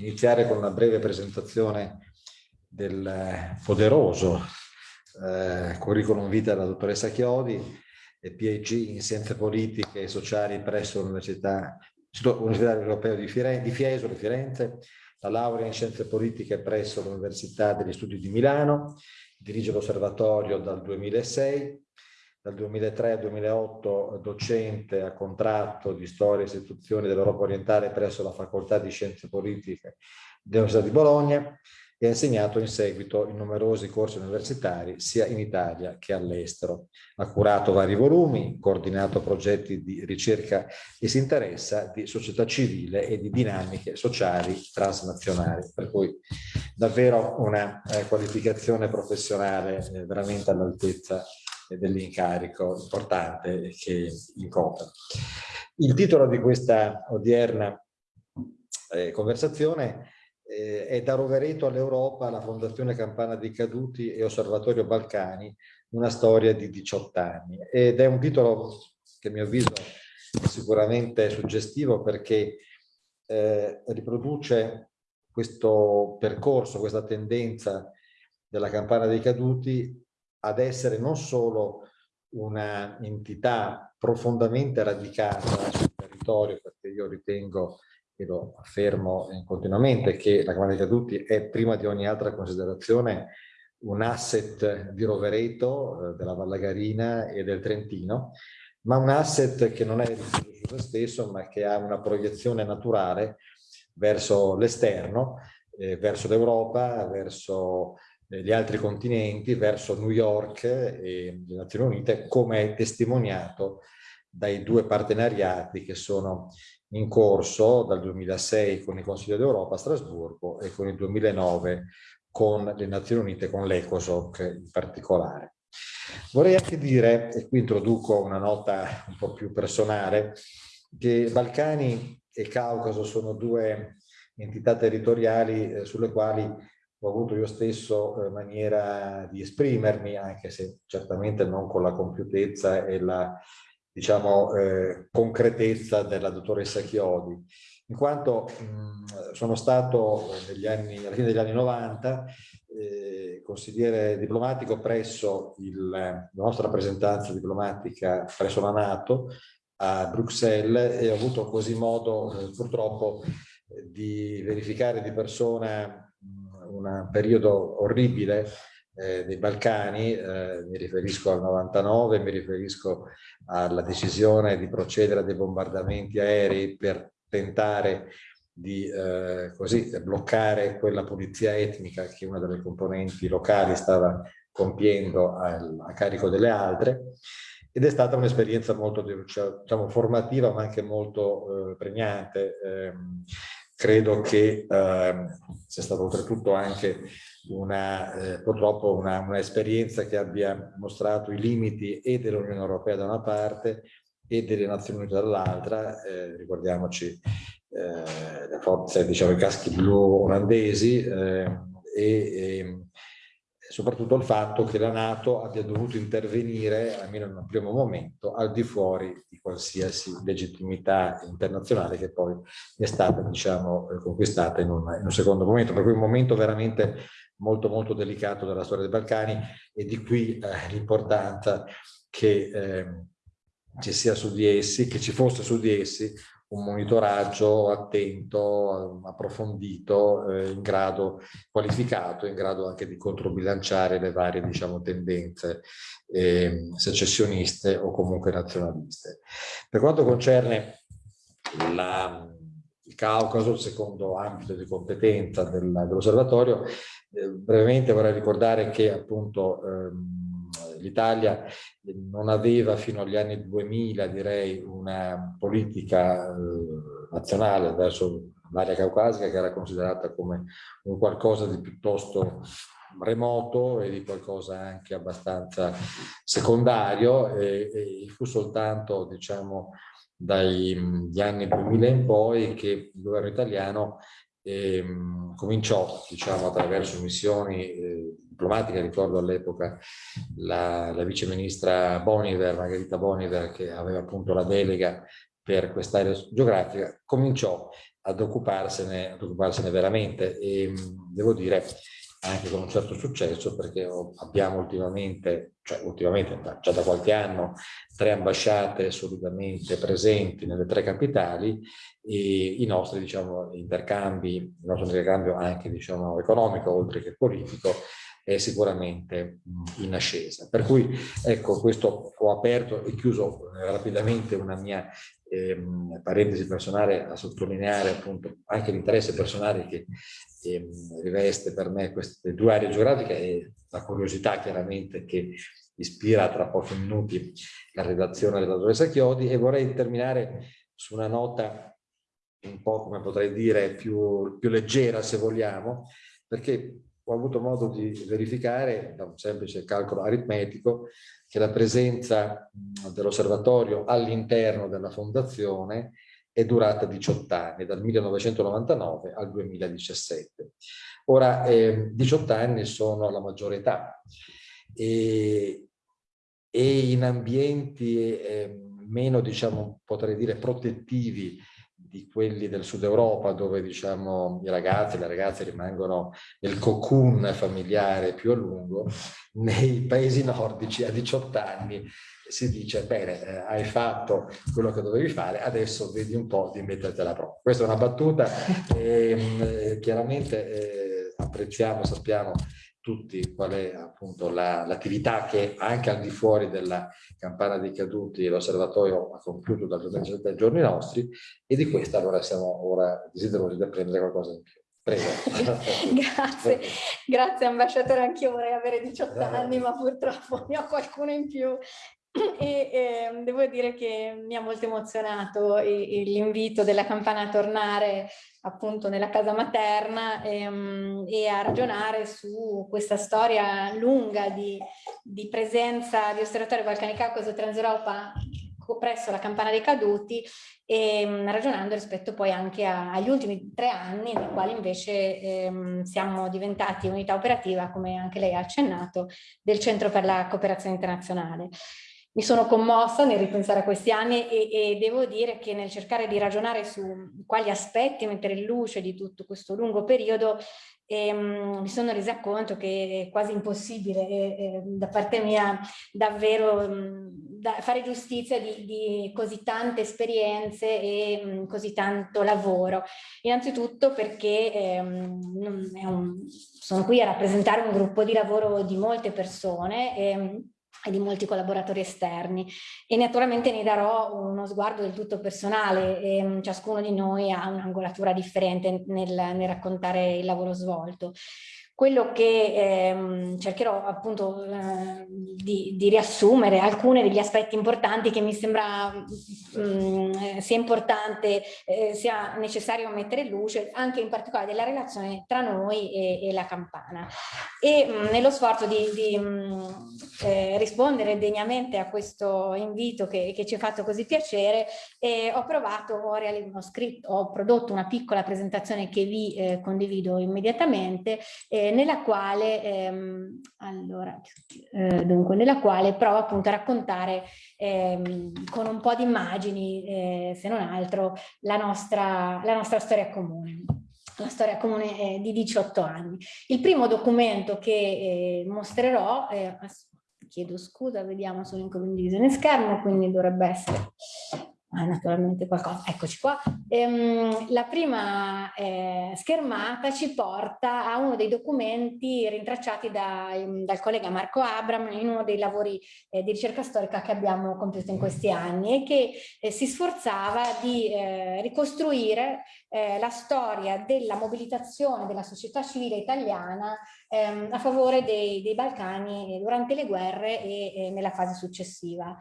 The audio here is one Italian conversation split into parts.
iniziare con una breve presentazione del poderoso eh, curriculum vita della dottoressa Chiodi, PhD in Scienze Politiche e Sociali presso l'Università Europeo di, Firenze, di Fiesole, Firenze, la laurea in Scienze Politiche presso l'Università degli Studi di Milano, dirige l'osservatorio dal 2006, dal 2003 al 2008 docente a contratto di storia e istituzioni dell'Europa orientale presso la Facoltà di Scienze Politiche dell'Università di Bologna e ha insegnato in seguito in numerosi corsi universitari sia in Italia che all'estero. Ha curato vari volumi, coordinato progetti di ricerca e si interessa di società civile e di dinamiche sociali transnazionali, per cui davvero una eh, qualificazione professionale eh, veramente all'altezza dell'incarico importante che incopre. Il titolo di questa odierna eh, conversazione eh, è Da Rovereto all'Europa, la Fondazione Campana dei Caduti e Osservatorio Balcani, una storia di 18 anni. Ed è un titolo che a mio avviso è sicuramente suggestivo perché eh, riproduce questo percorso, questa tendenza della Campana dei Caduti ad essere non solo una entità profondamente radicata sul territorio, perché io ritengo e lo affermo continuamente che la Camera dei Caduti è prima di ogni altra considerazione un asset di Rovereto, eh, della Vallagarina e del Trentino, ma un asset che non è riferito su se stesso, ma che ha una proiezione naturale verso l'esterno, eh, verso l'Europa, verso eh, gli altri continenti, verso New York e le Nazioni Unite, come è testimoniato dai due partenariati che sono in corso dal 2006 con il Consiglio d'Europa a Strasburgo e con il 2009 con le Nazioni Unite, con l'ECOSOC in particolare. Vorrei anche dire, e qui introduco una nota un po' più personale, che Balcani e Caucaso sono due entità territoriali eh, sulle quali ho avuto io stesso eh, maniera di esprimermi, anche se certamente non con la compiutezza e la diciamo, eh, concretezza della dottoressa Chiodi, in quanto mh, sono stato anni, alla fine degli anni 90 eh, consigliere diplomatico presso il, la nostra rappresentanza diplomatica presso la Nato a Bruxelles e ho avuto così modo eh, purtroppo di verificare di persona un periodo orribile eh, dei Balcani, eh, mi riferisco al 99, mi riferisco alla decisione di procedere a dei bombardamenti aerei per tentare di eh, così, bloccare quella pulizia etnica che una delle componenti locali stava compiendo a, a carico delle altre ed è stata un'esperienza molto diciamo, formativa ma anche molto eh, pregnante. Ehm, credo che eh, sia stata oltretutto anche una, eh, purtroppo un'esperienza che abbia mostrato i limiti e dell'Unione Europea da una parte e delle Nazioni Unite dall'altra, eh, ricordiamoci eh, le forze, diciamo i caschi blu olandesi eh, e, e soprattutto il fatto che la Nato abbia dovuto intervenire, almeno in un primo momento, al di fuori di qualsiasi legittimità internazionale che poi è stata diciamo, conquistata in un, in un secondo momento, per cui un momento veramente molto molto delicato della storia dei Balcani e di qui eh, l'importanza che eh, ci sia su di essi, che ci fosse su di essi un monitoraggio attento, approfondito, eh, in grado qualificato, in grado anche di controbilanciare le varie diciamo, tendenze eh, secessioniste o comunque nazionaliste. Per quanto concerne la, il Caucaso, il secondo ambito di competenza del, dell'osservatorio, eh, brevemente vorrei ricordare che appunto ehm, l'Italia non aveva fino agli anni 2000 direi una politica eh, nazionale verso l'area caucasica che era considerata come un qualcosa di piuttosto remoto e di qualcosa anche abbastanza secondario e, e fu soltanto diciamo dagli anni 2000 in poi che il governo italiano eh, cominciò diciamo attraverso missioni eh, diplomatica, ricordo all'epoca la, la viceministra Boniver, Margherita Boniver, che aveva appunto la delega per quest'area geografica, cominciò ad occuparsene, ad occuparsene veramente e devo dire anche con un certo successo perché abbiamo ultimamente, cioè ultimamente già da qualche anno, tre ambasciate solidamente presenti nelle tre capitali e i nostri diciamo, intercambi, il nostro intercambio anche diciamo, economico oltre che politico è sicuramente in ascesa. Per cui ecco questo ho aperto e chiuso rapidamente una mia ehm, parentesi personale a sottolineare appunto anche l'interesse personale che ehm, riveste per me queste due aree geografiche e la curiosità chiaramente che ispira tra pochi minuti la redazione della dottoressa Chiodi e vorrei terminare su una nota un po' come potrei dire più, più leggera se vogliamo perché ho avuto modo di verificare da un semplice calcolo aritmetico che la presenza dell'osservatorio all'interno della fondazione è durata 18 anni, dal 1999 al 2017. Ora, eh, 18 anni sono la maggiore età e, e in ambienti eh, meno, diciamo, potrei dire, protettivi di quelli del sud Europa dove diciamo i ragazzi e le ragazze rimangono nel cocoon familiare più a lungo, nei paesi nordici a 18 anni si dice bene eh, hai fatto quello che dovevi fare adesso vedi un po' di metterti alla prova. Questa è una battuta e ehm, eh, chiaramente eh, apprezziamo, sappiamo tutti qual è appunto l'attività la, che anche al di fuori della campana dei caduti l'osservatorio ha compiuto dal 2017 ai giorni nostri e di questa allora siamo ora desiderosi di apprendere qualcosa in più. Prego. grazie, grazie ambasciatore, anch'io vorrei avere 18 anni ma purtroppo ne ho qualcuno in più e eh, devo dire che mi ha molto emozionato l'invito della campana a tornare appunto nella casa materna ehm, e a ragionare su questa storia lunga di, di presenza di osservatorio Balcani Caucaso Transeuropa presso la campana dei caduti e ehm, ragionando rispetto poi anche a, agli ultimi tre anni nei quali invece ehm, siamo diventati unità operativa come anche lei ha accennato del Centro per la Cooperazione Internazionale mi sono commossa nel ripensare a questi anni e, e, devo dire che nel cercare di ragionare su quali aspetti mettere in luce di tutto questo lungo periodo ehm, mi sono resa conto che è quasi impossibile eh, da parte mia davvero mh, da fare giustizia di, di, così tante esperienze e mh, così tanto lavoro. Innanzitutto perché ehm, un, sono qui a rappresentare un gruppo di lavoro di molte persone e, e di molti collaboratori esterni e naturalmente ne darò uno sguardo del tutto personale e mm, ciascuno di noi ha un'angolatura differente nel, nel raccontare il lavoro svolto. Quello che ehm, cercherò appunto eh, di, di, riassumere alcuni degli aspetti importanti che mi sembra mh, mm, sia importante, eh, sia necessario mettere in luce, anche in particolare della relazione tra noi e, e la campana. E mh, mm, nello sforzo di, di mh, mm, eh, rispondere degnamente a questo invito che, che ci ha fatto così piacere, eh, ho provato, ho, ho, scritto, ho prodotto una piccola presentazione che vi eh, condivido immediatamente eh, nella quale, ehm, allora, eh, dunque, nella quale provo appunto a raccontare ehm, con un po' di immagini, eh, se non altro, la nostra, la nostra storia comune la storia comune di 18 anni. Il primo documento che eh, mostrerò, eh, chiedo scusa, vediamo sono in condivisione schermo, quindi dovrebbe essere naturalmente qualcosa, eccoci qua. Ehm, la prima eh, schermata ci porta a uno dei documenti rintracciati da, dal collega Marco Abram in uno dei lavori eh, di ricerca storica che abbiamo compiuto in questi anni e che eh, si sforzava di eh, ricostruire eh, la storia della mobilitazione della società civile italiana ehm, a favore dei, dei, Balcani durante le guerre e nella fase successiva.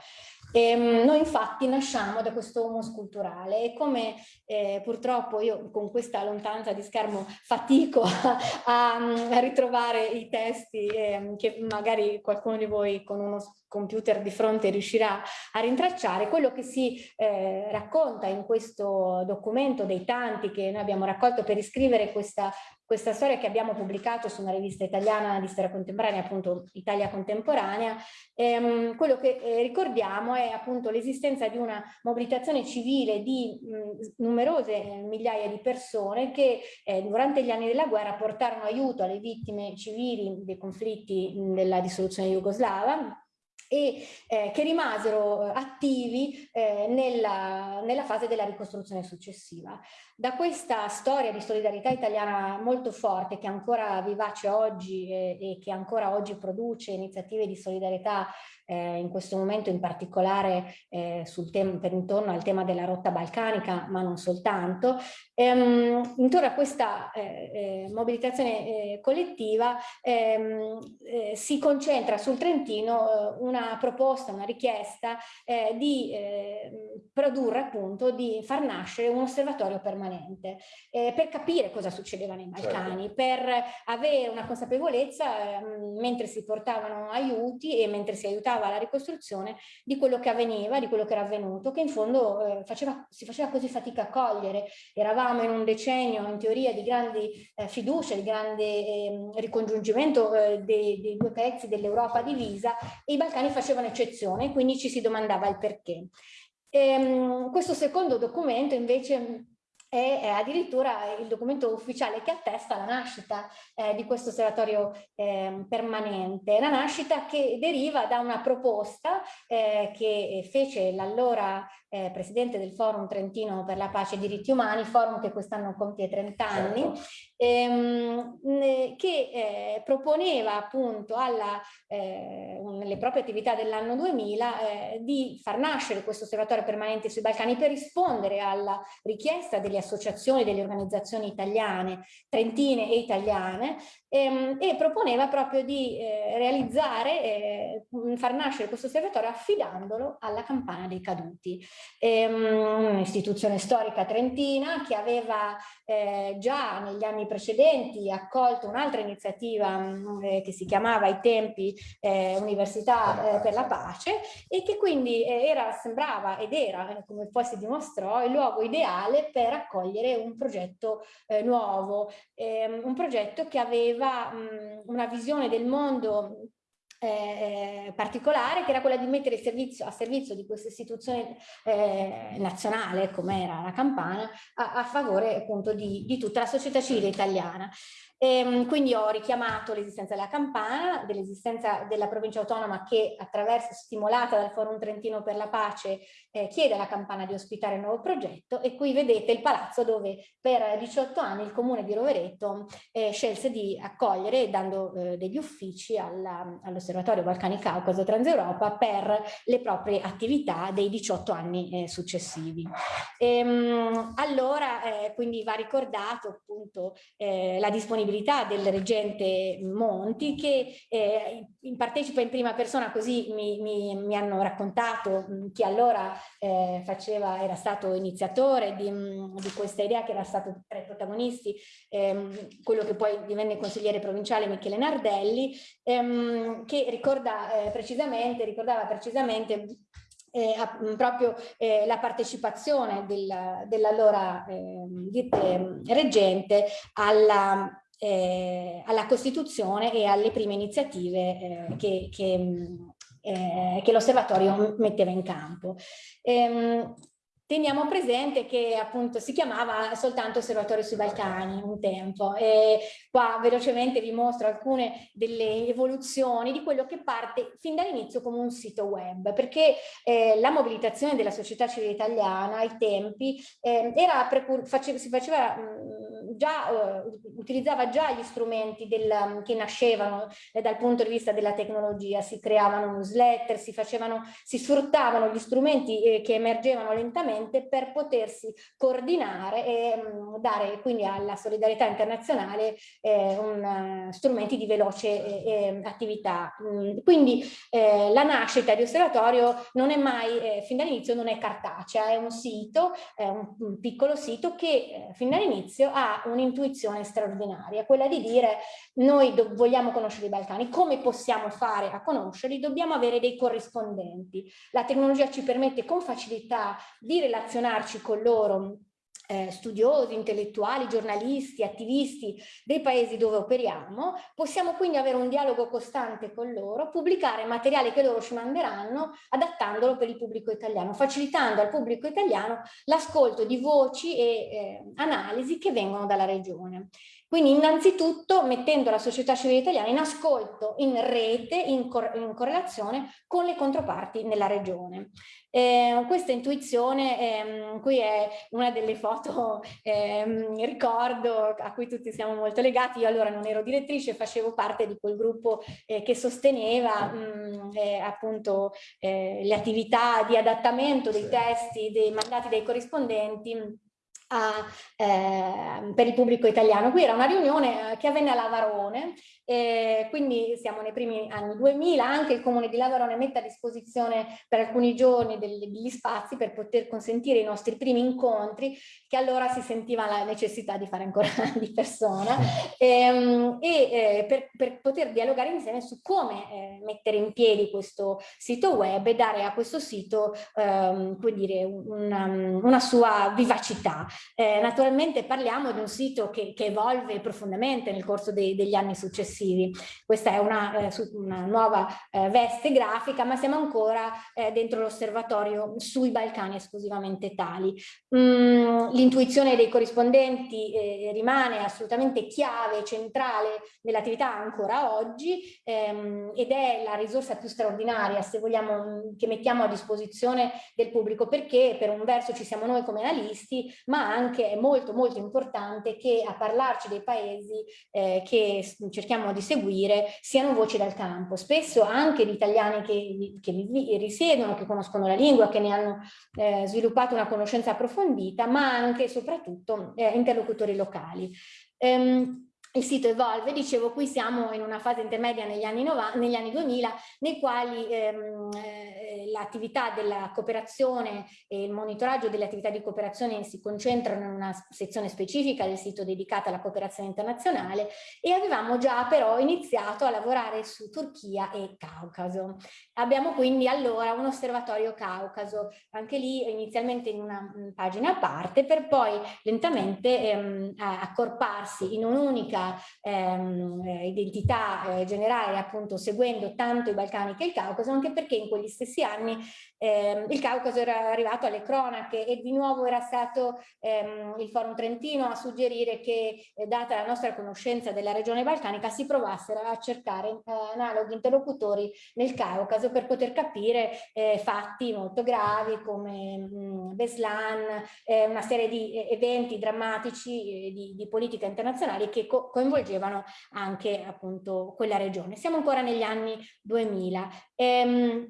E, ehm, noi infatti nasciamo da questo humus culturale e come eh, purtroppo io con questa lontananza di schermo fatico a, a ritrovare i testi eh, che magari qualcuno di voi con uno computer di fronte riuscirà a rintracciare, quello che si eh, racconta in questo documento dei tanti che noi abbiamo raccolto per iscrivere questa questa storia che abbiamo pubblicato su una rivista italiana di storia contemporanea, appunto Italia Contemporanea, ehm, quello che eh, ricordiamo è appunto l'esistenza di una mobilitazione civile di mh, numerose eh, migliaia di persone che eh, durante gli anni della guerra portarono aiuto alle vittime civili dei conflitti della dissoluzione jugoslava e eh, che rimasero eh, attivi eh, nella, nella, fase della ricostruzione successiva. Da questa storia di solidarietà italiana molto forte che ancora vivace oggi eh, e che ancora oggi produce iniziative di solidarietà eh, in questo momento in particolare eh, sul tema, per intorno al tema della rotta balcanica, ma non soltanto. Ehm, intorno a questa eh, eh mobilitazione eh, collettiva ehm, eh, si concentra sul Trentino una proposta, una richiesta di produrre appunto, di far nascere un osservatorio permanente per capire cosa succedeva nei Balcani, certo. per avere una consapevolezza ehm, mentre si portavano aiuti e mentre si aiutava alla ricostruzione di quello che avveniva, di quello che era avvenuto, che in fondo eh, faceva, si faceva così fatica a cogliere. Eravamo in un decennio in teoria di grandi eh, fiducia, di grande eh, ricongiungimento dei, dei, due pezzi dell'Europa divisa e i Balcani facevano eccezione, quindi ci si domandava il perché. Ehm, questo secondo documento invece è addirittura il documento ufficiale che attesta la nascita eh, di questo osservatorio eh, permanente, la nascita che deriva da una proposta eh, che fece l'allora eh, presidente del Forum Trentino per la Pace e i Diritti Umani, forum che quest'anno compie 30 anni. Ehm, che eh, proponeva appunto alla, eh, nelle proprie attività dell'anno 2000 eh, di far nascere questo osservatorio permanente sui Balcani per rispondere alla richiesta delle associazioni, delle organizzazioni italiane, trentine e italiane, ehm, e proponeva proprio di eh, realizzare, eh, far nascere questo osservatorio affidandolo alla campana dei caduti. Ehm, un'istituzione storica trentina che aveva eh, già negli anni precedenti accolto un'altra iniziativa mm, eh, che si chiamava ai tempi eh, Università eh, per la Pace. e che quindi eh, era, sembrava ed era, eh, come poi si dimostrò, il luogo ideale per accogliere un progetto nuovo, ehm, un progetto che aveva mh, mm, una visione del mondo eh, particolare che era quella di mettere servizio, a servizio di questa istituzione eh, nazionale come era la Campana a, a favore appunto di, di, tutta la società civile italiana. E, ehm, quindi ho richiamato l'esistenza della Campana, dell'esistenza della provincia autonoma che attraverso, stimolata dal Forum Trentino per la Pace, eh, chiede alla Campana di ospitare il nuovo progetto e qui vedete il palazzo dove per 18 anni il comune di Rovereto eh, scelse di accogliere dando eh, degli uffici all'Osservatorio all Balcani Caucaso Transeuropa per le proprie attività dei 18 anni eh, successivi. E, ehm, allora eh, quindi va ricordato appunto eh, la disponibilità disponibilità del reggente Monti che eh, partecipa in prima persona così mi, mi, mi hanno raccontato chi allora eh, faceva, era stato iniziatore di, di, questa idea che era stato tra i protagonisti ehm, quello che poi divenne consigliere provinciale Michele Nardelli ehm, che ricorda eh, precisamente, ricordava precisamente eh, proprio eh, la partecipazione del, dell'allora eh, reggente alla eh, alla Costituzione e alle prime iniziative eh, che, che, eh, che l'osservatorio metteva in campo. Ehm, Teniamo presente che appunto si chiamava soltanto Osservatorio sui Balcani un tempo e qua velocemente vi mostro alcune delle evoluzioni di quello che parte fin dall'inizio come un sito web perché eh, la mobilitazione della società civile italiana ai tempi eh, era si faceva mh, già, uh, utilizzava già gli strumenti del, che nascevano eh, dal punto di vista della tecnologia, si creavano newsletter, si facevano, si sfruttavano gli strumenti eh, che emergevano lentamente per potersi coordinare e mm, dare quindi alla solidarietà internazionale eh, un, strumenti di veloce eh, attività. Mm, quindi eh, la nascita di osservatorio non è mai, eh, fin dall'inizio non è cartacea, è un sito, è un, piccolo sito che eh, fin dall'inizio ha un'intuizione straordinaria, quella di dire noi vogliamo conoscere i Balcani, come possiamo fare a conoscerli? Dobbiamo avere dei corrispondenti. La tecnologia ci permette con facilità di relazionarci con loro eh, studiosi, intellettuali, giornalisti, attivisti dei paesi dove operiamo, possiamo quindi avere un dialogo costante con loro, pubblicare materiale che loro ci manderanno, adattandolo per il pubblico italiano, facilitando al pubblico italiano l'ascolto di voci e eh, analisi che vengono dalla regione. Quindi innanzitutto mettendo la società civile italiana in ascolto, in rete, in, cor in correlazione con le controparti nella regione. Eh, questa intuizione, ehm, qui è una delle foto, ehm, ricordo, a cui tutti siamo molto legati, io allora non ero direttrice, facevo parte di quel gruppo eh, che sosteneva mh, mm, eh, appunto eh, le attività di adattamento dei testi, dei mandati dei corrispondenti a, eh, per il pubblico italiano. Qui era una riunione eh, che avvenne a Lavarone e quindi siamo nei primi anni 2000, anche il comune di Lavarone mette a disposizione per alcuni giorni degli spazi per poter consentire i nostri primi incontri che allora si sentiva la necessità di fare ancora di persona ehm, e, e eh, per, per, poter dialogare insieme su come eh, mettere in piedi questo sito web e dare a questo sito ehm, dire, una, una, sua vivacità. Eh, naturalmente parliamo di un sito che, che evolve profondamente nel corso dei, degli anni successivi. Questa è una, eh, una nuova eh, veste grafica, ma siamo ancora eh, dentro l'osservatorio sui Balcani esclusivamente tali. Mm, L'intuizione dei corrispondenti eh, rimane assolutamente chiave, centrale nell'attività ancora oggi ehm, ed è la risorsa più straordinaria, se vogliamo, mm, che mettiamo a disposizione del pubblico, perché per un verso ci siamo noi come analisti, ma anche è molto molto importante che a parlarci dei paesi eh, che cerchiamo di seguire siano voci dal campo, spesso anche di italiani che, che vi risiedono, che conoscono la lingua, che ne hanno eh, sviluppato una conoscenza approfondita, ma anche e soprattutto eh, interlocutori locali. Um, il sito evolve, dicevo qui siamo in una fase intermedia negli anni, 90, negli anni 2000 nei quali ehm, eh, l'attività della cooperazione e il monitoraggio delle attività di cooperazione si concentrano in una sezione specifica del sito dedicata alla cooperazione internazionale e avevamo già però iniziato a lavorare su Turchia e Caucaso. Abbiamo quindi allora un osservatorio Caucaso, anche lì inizialmente in una pagina a parte per poi lentamente ehm, accorparsi in un'unica ehm, eh, identità eh, generale appunto seguendo tanto i Balcani che il Caucaso anche perché in quegli stessi anni ehm, il Caucaso era arrivato alle cronache e di nuovo era stato ehm, il Forum Trentino a suggerire che eh, data la nostra conoscenza della regione balcanica si provassero a cercare eh, analoghi interlocutori nel Caucaso per poter capire eh, fatti molto gravi come mh, mm, Beslan, eh, una serie di eventi drammatici di, di politica internazionale che co coinvolgevano anche appunto quella regione. Siamo ancora negli anni 2000. Ehm,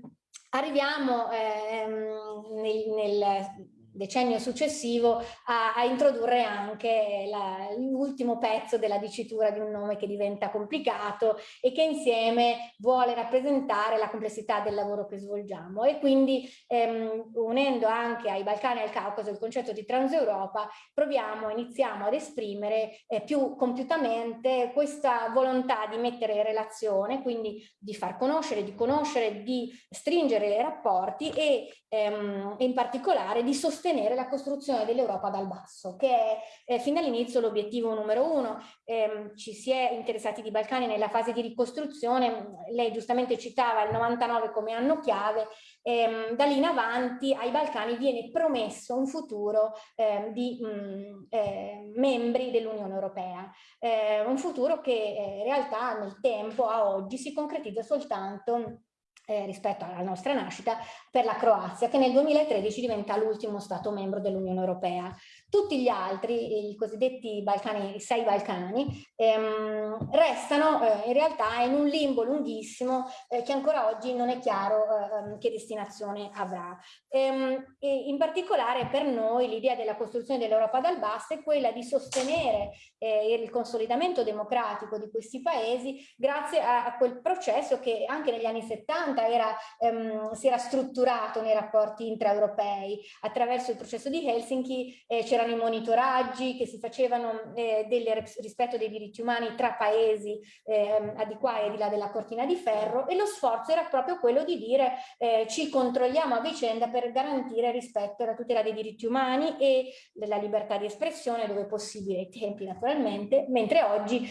arriviamo ehm, nel, nel decennio successivo a, a introdurre anche l'ultimo pezzo della dicitura di un nome che diventa complicato e che insieme vuole rappresentare la complessità del lavoro che svolgiamo. E quindi ehm, unendo anche ai Balcani e al Caucaso il concetto di Transeuropa proviamo, iniziamo ad esprimere eh, più compiutamente questa volontà di mettere in relazione, quindi di far conoscere, di conoscere, di stringere rapporti e ehm, in particolare di sostenere sostenere la costruzione dell'Europa dal basso, che è eh, fin dall'inizio l'obiettivo numero uno. Eh, ci si è interessati di Balcani nella fase di ricostruzione, lei giustamente citava il 99 come anno chiave, ehm, da lì in avanti ai Balcani viene promesso un futuro eh, di mh, mm, eh, membri dell'Unione Europea, eh, un futuro che eh, in realtà nel tempo a oggi si concretizza soltanto eh, rispetto alla nostra nascita per la Croazia che nel 2013 diventa l'ultimo Stato membro dell'Unione Europea. Tutti gli altri, i cosiddetti Balcani, i sei Balcani, ehm, restano eh, in realtà in un limbo lunghissimo eh, che ancora oggi non è chiaro eh, che destinazione avrà. Ehm, in particolare per noi l'idea della costruzione dell'Europa dal basso è quella di sostenere eh, il consolidamento democratico di questi paesi grazie a, a quel processo che anche negli anni 70 era, ehm, si era strutturato nei rapporti intraeuropei attraverso il processo di Helsinki eh, c'era c'erano i monitoraggi, che si facevano eh, del rispetto dei diritti umani tra paesi eh, di qua e di là della cortina di ferro e lo sforzo era proprio quello di dire eh, ci controlliamo a vicenda per garantire rispetto e la tutela dei diritti umani e della libertà di espressione dove possibile ai tempi naturalmente, mentre oggi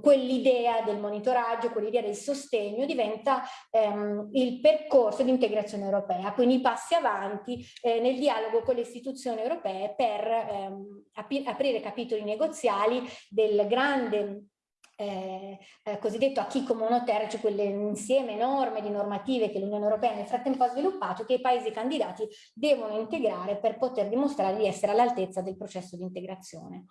quell'idea del monitoraggio, quell'idea del sostegno diventa ehm, il percorso di integrazione europea, quindi i passi avanti eh, nel dialogo con le istituzioni europee per ehm, aprire capitoli negoziali del grande eh, eh, cosiddetto acquis communautaire, cioè quell'insieme enorme di normative che l'Unione Europea nel frattempo ha sviluppato che i paesi candidati devono integrare per poter dimostrare di essere all'altezza del processo di integrazione.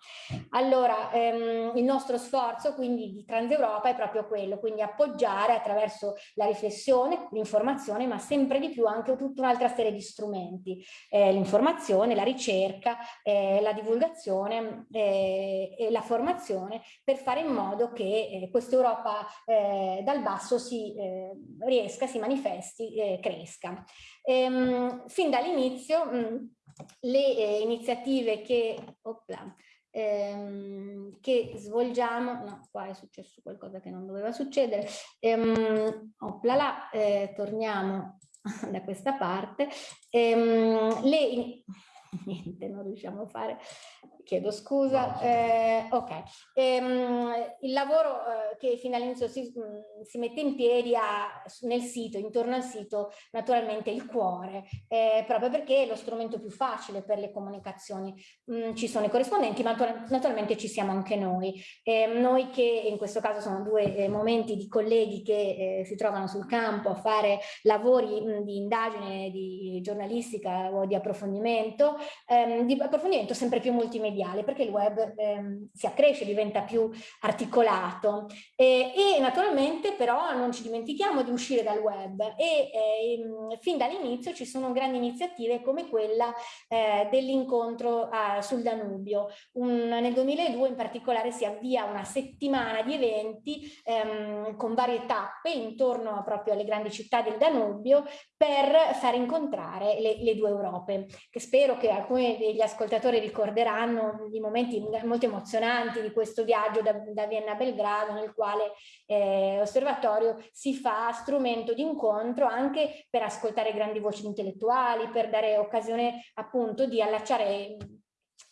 Allora, ehm, il nostro sforzo quindi di Transeuropa è proprio quello, quindi appoggiare attraverso la riflessione, l'informazione, ma sempre di più anche tutta un'altra serie di strumenti, eh, l'informazione, la ricerca, eh, la divulgazione eh, e la formazione per fare in modo che eh, questa Europa eh, dal basso si eh, riesca, si manifesti, cresca. Ehm, fin dall'inizio mm, le iniziative che, opla, ehm, che svolgiamo, no, qua è successo qualcosa che non doveva succedere, ehm, opla là, eh, torniamo da questa parte, ehm, le, niente, non riusciamo a fare, chiedo scusa, eh, ok, ehm, il lavoro eh, che fino all'inizio si, mm, si, mette in piedi ha nel sito, intorno al sito, naturalmente il cuore, eh, proprio perché è lo strumento più facile per le comunicazioni, mm, ci sono i corrispondenti, ma naturalmente ci siamo anche noi, ehm, noi che in questo caso sono due eh, momenti di colleghi che eh, si trovano sul campo a fare lavori mh, mm, di indagine, di giornalistica o di approfondimento, ehm, di approfondimento sempre più multimediale perché il web ehm, si accresce, diventa più articolato e, e, naturalmente però non ci dimentichiamo di uscire dal web e ehm, fin dall'inizio ci sono grandi iniziative come quella eh, dell'incontro sul Danubio. Un, nel 2002 in particolare si avvia una settimana di eventi ehm, con varie tappe intorno proprio alle grandi città del Danubio per far incontrare le, le due Europe, che spero che alcuni degli ascoltatori ricorderanno i momenti molto emozionanti di questo viaggio da, da Vienna a Belgrado nel quale eh, l'osservatorio si fa strumento di incontro anche per ascoltare grandi voci intellettuali, per dare occasione appunto di allacciare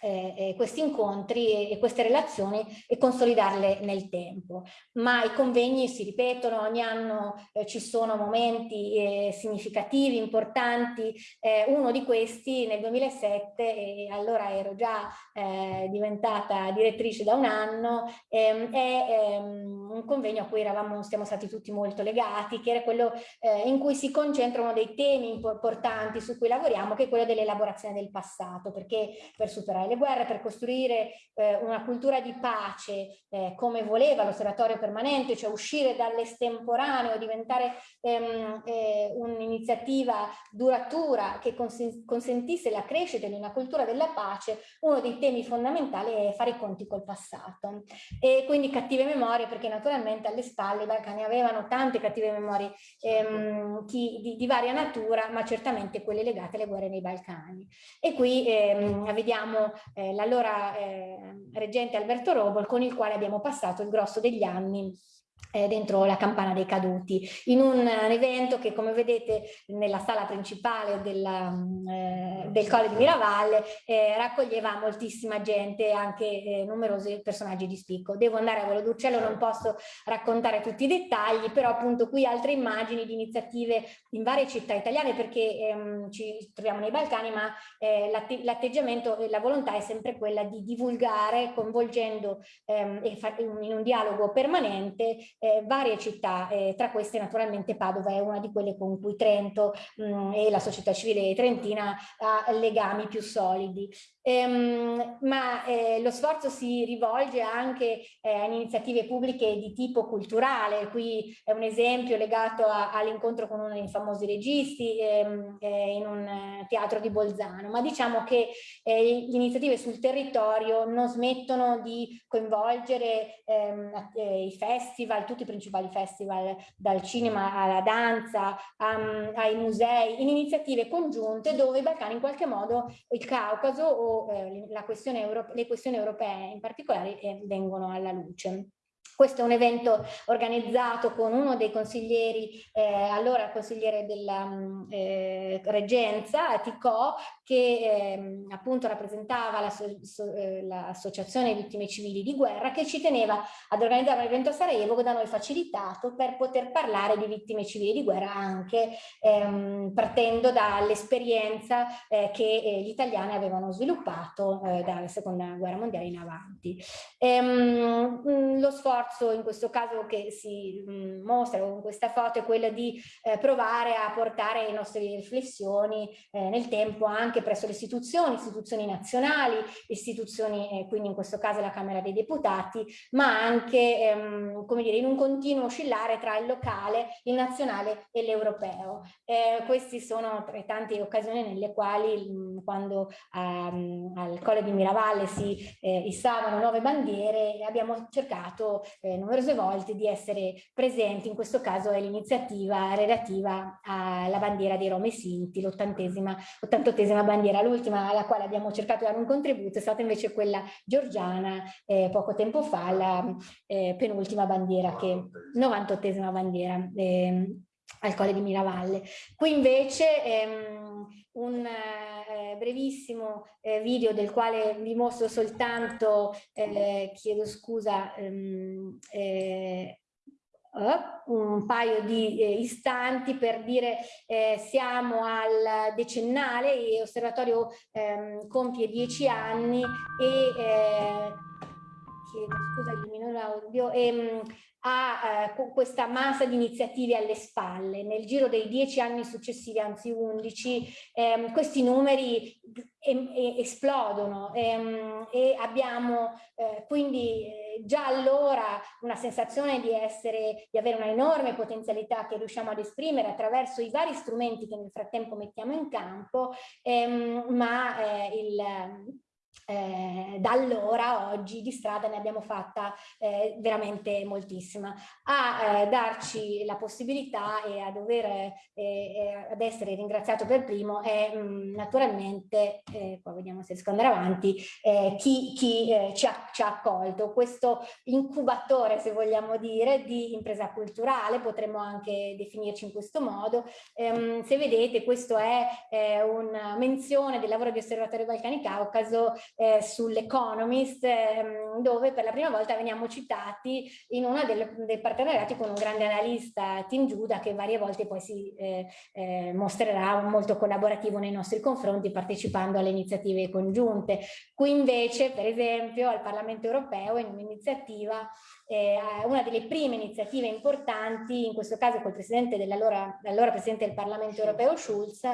eh, eh, questi incontri e, e, queste relazioni e consolidarle nel tempo. Ma i convegni si ripetono, ogni anno eh, ci sono momenti eh, significativi, importanti, eh, uno di questi nel 2007, e allora ero già eh, diventata direttrice da un anno, ehm, è ehm, un convegno a cui eravamo, siamo stati tutti molto legati, che era quello in cui si concentrano dei temi importanti su cui lavoriamo, che è quello dell'elaborazione del passato, perché per superare le guerre per costruire eh, una cultura di pace eh, come voleva l'osservatorio permanente, cioè uscire dall'estemporaneo, diventare ehm, eh, un'iniziativa duratura che consentisse la crescita di una cultura della pace, uno dei temi fondamentali è fare i conti col passato. E quindi cattive memorie, perché naturalmente alle spalle i Balcani avevano tante cattive memorie ehm, chi, di, di, varia natura, ma certamente quelle legate alle guerre nei Balcani. E qui ehm, vediamo eh, l'allora eh, reggente Alberto Robol con il quale abbiamo passato il grosso degli anni dentro la campana dei caduti, in un, un, evento che come vedete nella sala principale della, eh, del Colle di Miravalle eh, raccoglieva moltissima gente, anche eh, numerosi personaggi di spicco. Devo andare a volo d'uccello, non posso raccontare tutti i dettagli, però appunto qui altre immagini di iniziative in varie città italiane perché ehm, ci troviamo nei Balcani, ma eh, l'atteggiamento e la volontà è sempre quella di divulgare coinvolgendo ehm, in un dialogo permanente eh, varie città, eh, tra queste naturalmente Padova è una di quelle con cui Trento mh, mm, e la società civile trentina ha legami più solidi. Ehm, ma eh, lo sforzo si rivolge anche eh, a iniziative pubbliche di tipo culturale, qui è un esempio legato all'incontro con uno dei famosi registi ehm, eh, in un teatro di Bolzano, ma diciamo che eh, le iniziative sul territorio non smettono di coinvolgere ehm, eh, i festival, tutti i principali festival, dal cinema alla danza, um, ai musei, in iniziative congiunte dove i Balcani in qualche modo, il Caucaso o eh, questione le questioni europee in particolare eh, vengono alla luce. Questo è un evento organizzato con uno dei consiglieri, eh, allora consigliere della mm, eh, Reggenza, Ticò, che eh, appunto rappresentava l'Associazione la so, eh, Vittime Civili di Guerra, che ci teneva ad organizzare un evento a Sarajevo da noi facilitato per poter parlare di vittime civili di guerra anche ehm, partendo dall'esperienza eh, che eh, gli italiani avevano sviluppato dalla seconda guerra mondiale in avanti. Ehm, mm, lo sforzo sforzo in questo caso che si mh, mostra con questa foto è quello di eh, provare a portare le nostre riflessioni eh, nel tempo anche presso le istituzioni, istituzioni nazionali, istituzioni, eh, quindi in questo caso la Camera dei Deputati, ma anche ehm, come dire, in un continuo oscillare tra il locale, il nazionale e l'europeo. Eh, queste sono tra tante occasioni nelle quali mh, quando um, al Colle di Miravalle si eh, issavano nuove bandiere abbiamo cercato eh, numerose volte di essere presenti, in questo caso è l'iniziativa relativa alla bandiera dei Rome Sinti, l'ottantottesima bandiera, l'ultima alla quale abbiamo cercato di dare un contributo è stata invece quella georgiana eh, poco tempo fa, la eh, penultima bandiera, che 98esima bandiera. Eh, al Colle di Miravalle. Qui invece ehm, un eh, brevissimo eh, video del quale vi mostro soltanto, eh, chiedo scusa, ehm, eh, oh, un paio di eh, istanti per dire eh, siamo al decennale, l'osservatorio ehm, compie dieci anni e chiedo scusa, elimino l'audio, ehm, ha eh, questa massa di iniziative alle spalle. Nel giro dei dieci anni successivi, anzi undici, ehm, questi numeri esplodono ehm, e abbiamo eh, quindi eh, già allora una sensazione di essere, di avere una enorme potenzialità che riusciamo ad esprimere attraverso i vari strumenti che nel frattempo mettiamo in campo, ehm, ma eh, il eh, da allora oggi di strada ne abbiamo fatta eh, veramente moltissima. A eh, darci la possibilità e a dover eh, eh, ad essere ringraziato per primo è mh, mm, naturalmente eh, qua vediamo se riesco ad andare avanti chi, chi ci, ha, ci, ha, accolto. Questo incubatore se vogliamo dire di impresa culturale potremmo anche definirci in questo modo. Ehm, se vedete questo è una menzione del lavoro di Osservatorio Balcani Caucaso eh, sull'Economist, ehm, dove per la prima volta veniamo citati in uno dei partenariati con un grande analista, Tim Giuda, che varie volte poi si eh, eh, mostrerà molto collaborativo nei nostri confronti, partecipando alle iniziative congiunte. Qui invece, per esempio, al Parlamento europeo, in un'iniziativa eh, una delle prime iniziative importanti, in questo caso col presidente dell'allora presidente del Parlamento europeo Schulz,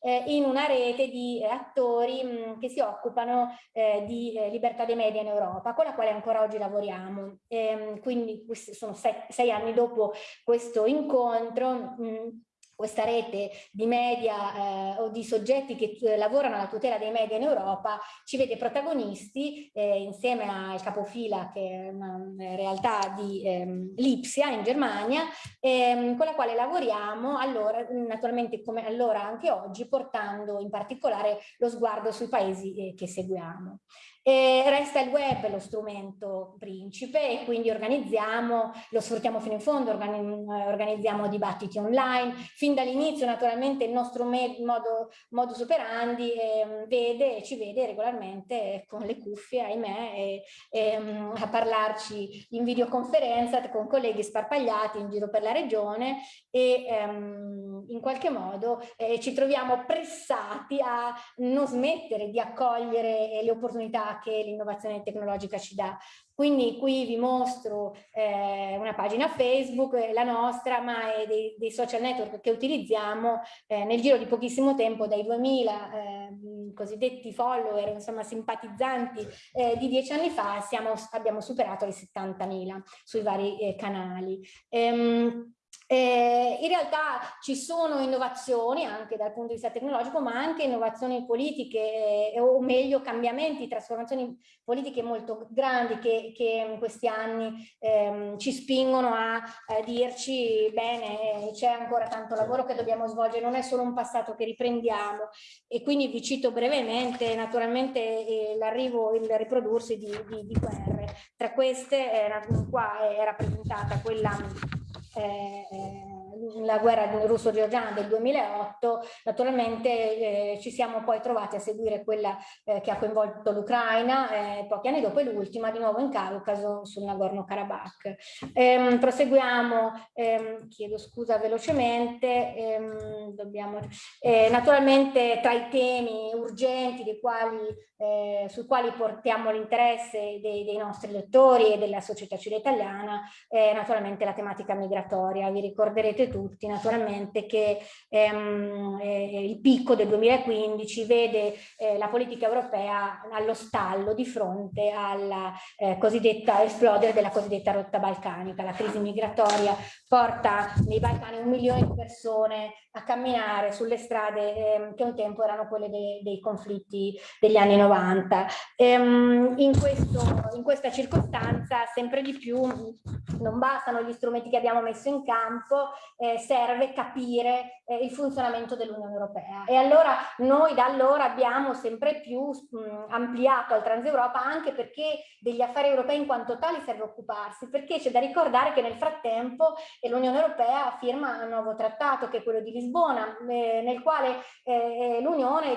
eh, in una rete di eh, attori mh, che si occupano eh, di eh, libertà dei media in Europa, con la quale ancora oggi lavoriamo. Ehm, quindi sono sei, sei, anni dopo questo incontro. Mh, questa rete di media eh, o di soggetti che eh, lavorano alla tutela dei media in Europa ci vede protagonisti eh, insieme al capofila che è una realtà di ehm, Lipsia in Germania ehm, con la quale lavoriamo allora naturalmente come allora anche oggi portando in particolare lo sguardo sui paesi eh, che seguiamo. E resta il web lo strumento principe e quindi organizziamo, lo sfruttiamo fino in fondo, organizziamo dibattiti online. Fin dall'inizio naturalmente il nostro modo, modus operandi eh, vede, ci vede regolarmente con le cuffie, ahimè, e, e, a parlarci in videoconferenza con colleghi sparpagliati in giro per la regione e ehm, in qualche modo eh, ci troviamo pressati a non smettere di accogliere le opportunità che l'innovazione tecnologica ci dà. Quindi qui vi mostro eh, una pagina Facebook, eh, la nostra, ma è dei, dei social network che utilizziamo eh, nel giro di pochissimo tempo, dai 2000 eh, cosiddetti follower, insomma simpatizzanti eh, di dieci anni fa, siamo, abbiamo superato le 70.000 sui vari eh, canali. Ehm, Eh, in realtà ci sono innovazioni anche dal punto di vista tecnologico, ma anche innovazioni politiche, eh, o meglio cambiamenti, trasformazioni politiche molto grandi che, che in questi anni ehm, ci spingono a, a dirci bene, c'è ancora tanto lavoro che dobbiamo svolgere, non è solo un passato che riprendiamo e quindi vi cito brevemente naturalmente eh, l'arrivo, il riprodursi di, di, di guerre. Tra queste eh, qua è rappresentata quella eh, la guerra russo-georgiana del 2008, naturalmente eh, ci siamo poi trovati a seguire quella eh, che ha coinvolto l'Ucraina, eh, pochi anni dopo e l'ultima di nuovo in Caucaso sul Nagorno-Karabakh. Ehm, proseguiamo, ehm, chiedo scusa velocemente, ehm, dobbiamo, eh, naturalmente tra i temi urgenti quali, eh, sui quali portiamo l'interesse dei, dei, nostri lettori e della società civile italiana, naturalmente la tematica migratoria migratoria. Vi ricorderete tutti naturalmente che ehm, eh, il picco del 2015 vede eh, la politica europea allo stallo di fronte alla eh, cosiddetta esplodere della cosiddetta rotta balcanica. La crisi migratoria porta nei Balcani un milione di persone a camminare sulle strade ehm, che un tempo erano quelle de dei conflitti degli anni 90. Ehm, in, questo, in questa circostanza sempre di più non bastano gli strumenti che abbiamo messo in campo eh, serve capire eh, il funzionamento dell'Unione Europea. E allora noi da allora abbiamo sempre più mh, ampliato al Transeuropa anche perché degli affari europei in quanto tali serve occuparsi, perché c'è da ricordare che nel frattempo eh, l'Unione Europea firma un nuovo trattato che è quello di Lisbona, eh, nel quale eh, l'Unione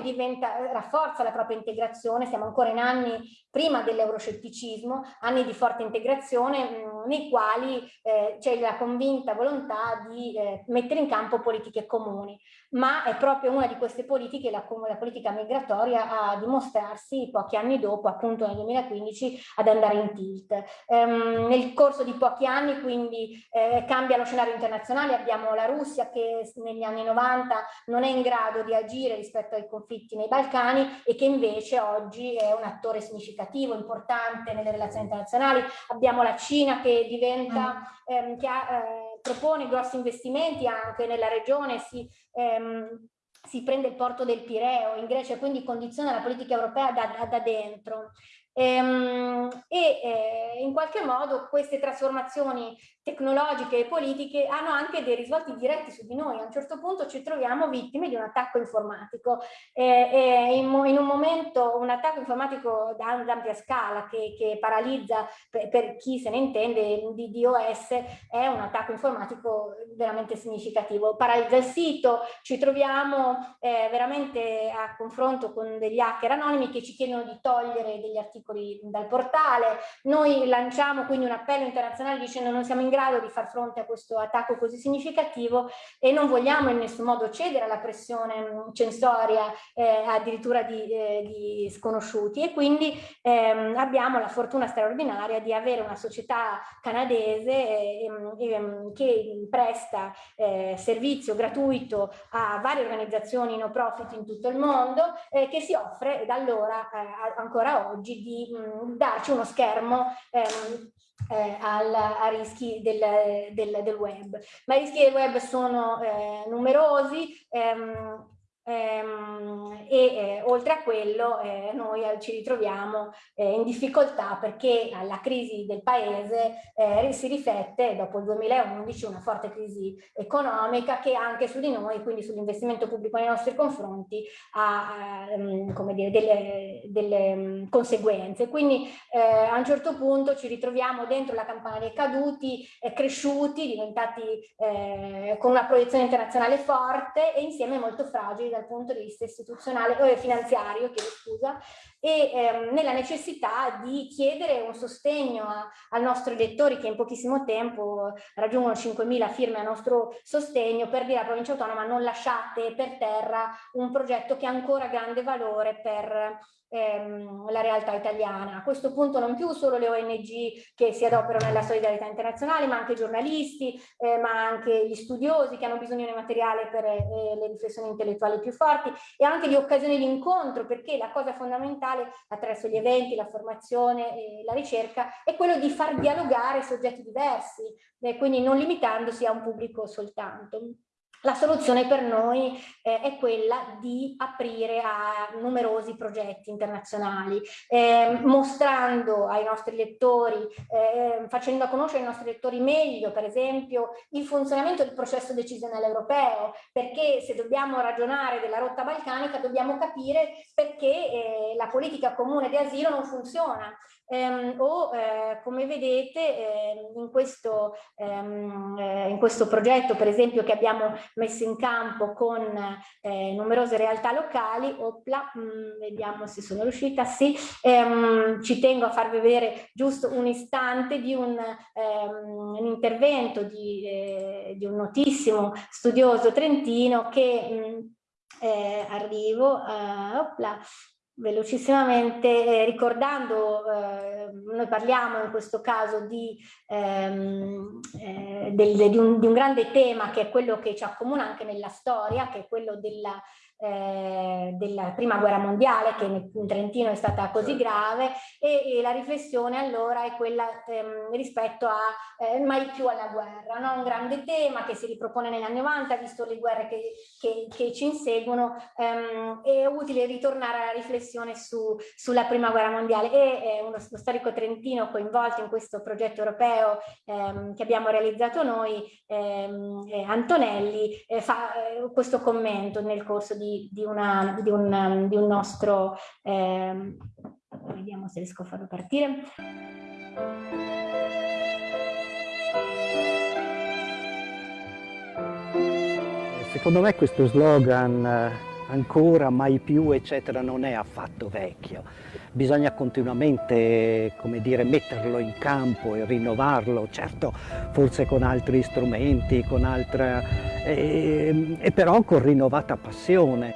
rafforza la propria integrazione, siamo ancora in anni prima dell'euroscetticismo, anni di forte integrazione mh, nei quali eh, c'è la convinta volontà di eh, mettere in campo politiche comuni. Ma è proprio una di queste politiche, la, la, politica migratoria, a dimostrarsi pochi anni dopo, appunto nel 2015, ad andare in tilt. Um, nel corso di pochi anni quindi eh, cambia lo scenario internazionale, abbiamo la Russia che negli anni 90 non è in grado di agire rispetto ai conflitti nei Balcani e che invece oggi è un attore significativo, importante nelle relazioni internazionali, abbiamo la Cina che diventa, mm. ehm, che ha, eh, propone grossi investimenti anche nella regione, si ehm, si prende il porto del Pireo in Grecia e quindi condiziona la politica europea da, da dentro. Ehm, e eh, in qualche modo queste trasformazioni tecnologiche e politiche hanno anche dei risvolti diretti su di noi. A un certo punto ci troviamo vittime di un attacco informatico. Eh, in, in, un momento un attacco informatico da ampia scala che, che paralizza, per, per, chi se ne intende, di DOS, è un attacco informatico veramente significativo. Paralizza il sito, ci troviamo eh, veramente a confronto con degli hacker anonimi che ci chiedono di togliere degli articoli dal portale. Noi lanciamo quindi un appello internazionale dicendo non siamo in grado di far fronte a questo attacco così significativo e non vogliamo in nessun modo cedere alla pressione censoria eh, addirittura di, eh, di, sconosciuti. E quindi ehm, abbiamo la fortuna straordinaria di avere una società canadese eh, ehm, che presta eh, servizio gratuito a varie organizzazioni no profit in tutto il mondo eh, che si offre da allora eh, ancora oggi di mh, mm, darci uno schermo ehm, eh, al, a rischi del, del, del, web. Ma i rischi del web sono eh, numerosi, ehm, Ehm, e eh, oltre a quello eh, noi eh, ci ritroviamo eh, in difficoltà perché alla crisi del paese eh, si riflette dopo il 2011 una forte crisi economica che anche su di noi, quindi sull'investimento pubblico nei nostri confronti, ha ehm, come dire, delle, delle um, conseguenze. Quindi eh, a un certo punto ci ritroviamo dentro la campana dei caduti, cresciuti, diventati con una proiezione internazionale forte e insieme molto fragili dal punto di vista istituzionale o finanziario, chiedo scusa, e ehm, nella necessità di chiedere un sostegno a, ai nostri elettori che in pochissimo tempo raggiungono 5.000 firme a nostro sostegno per dire alla provincia autonoma non lasciate per terra un progetto che ha ancora grande valore per ehm, la realtà italiana. A questo punto non più solo le ONG che si adoperano nella solidarietà internazionale, ma anche i giornalisti, eh, ma anche gli studiosi che hanno bisogno di materiale per eh, le riflessioni intellettuali più forti e anche di occasioni di incontro, perché la cosa fondamentale attraverso gli eventi, la formazione e la ricerca è quello di far dialogare soggetti diversi, eh, quindi non limitandosi a un pubblico soltanto. La soluzione per noi eh, è quella di aprire a numerosi progetti internazionali, eh, mostrando ai nostri lettori, eh, facendo conoscere ai nostri lettori meglio, per esempio, il funzionamento del processo decisionale europeo, perché se dobbiamo ragionare della rotta balcanica dobbiamo capire perché eh, la politica comune di asilo non funziona, ehm, o eh, come vedete eh, in, questo, ehm, eh, in, questo, progetto per esempio che abbiamo messo in campo con eh, numerose realtà locali, opla, mh, mm, vediamo se sono riuscita, sì, ehm, ci tengo a farvi vedere giusto un istante di un, ehm, un intervento di, eh, di, un notissimo studioso trentino che mh, mm, eh, arrivo, uh, opla, velocissimamente eh, ricordando, eh, noi parliamo in questo caso di, ehm, eh, del, di, un, di, un, grande tema che è quello che ci accomuna anche nella storia, che è quello della eh, della prima guerra mondiale che in Trentino è stata così certo. grave e, e la riflessione allora è quella ehm, rispetto a eh, mai più alla guerra, no? un grande tema che si ripropone negli anni 90 visto le guerre che, che, che ci inseguono ehm, è utile ritornare alla riflessione su, sulla prima guerra mondiale e eh, uno, uno, storico trentino coinvolto in questo progetto europeo ehm, che abbiamo realizzato noi ehm, Antonelli eh, fa eh, questo commento nel corso di di, una, di, un, di un, nostro, eh, vediamo se riesco a farlo partire. Secondo me questo slogan eh, ancora, mai più, eccetera, non è affatto vecchio. Bisogna continuamente, come dire, metterlo in campo e rinnovarlo, certo, forse con altri strumenti, con altra, e, e però con rinnovata passione.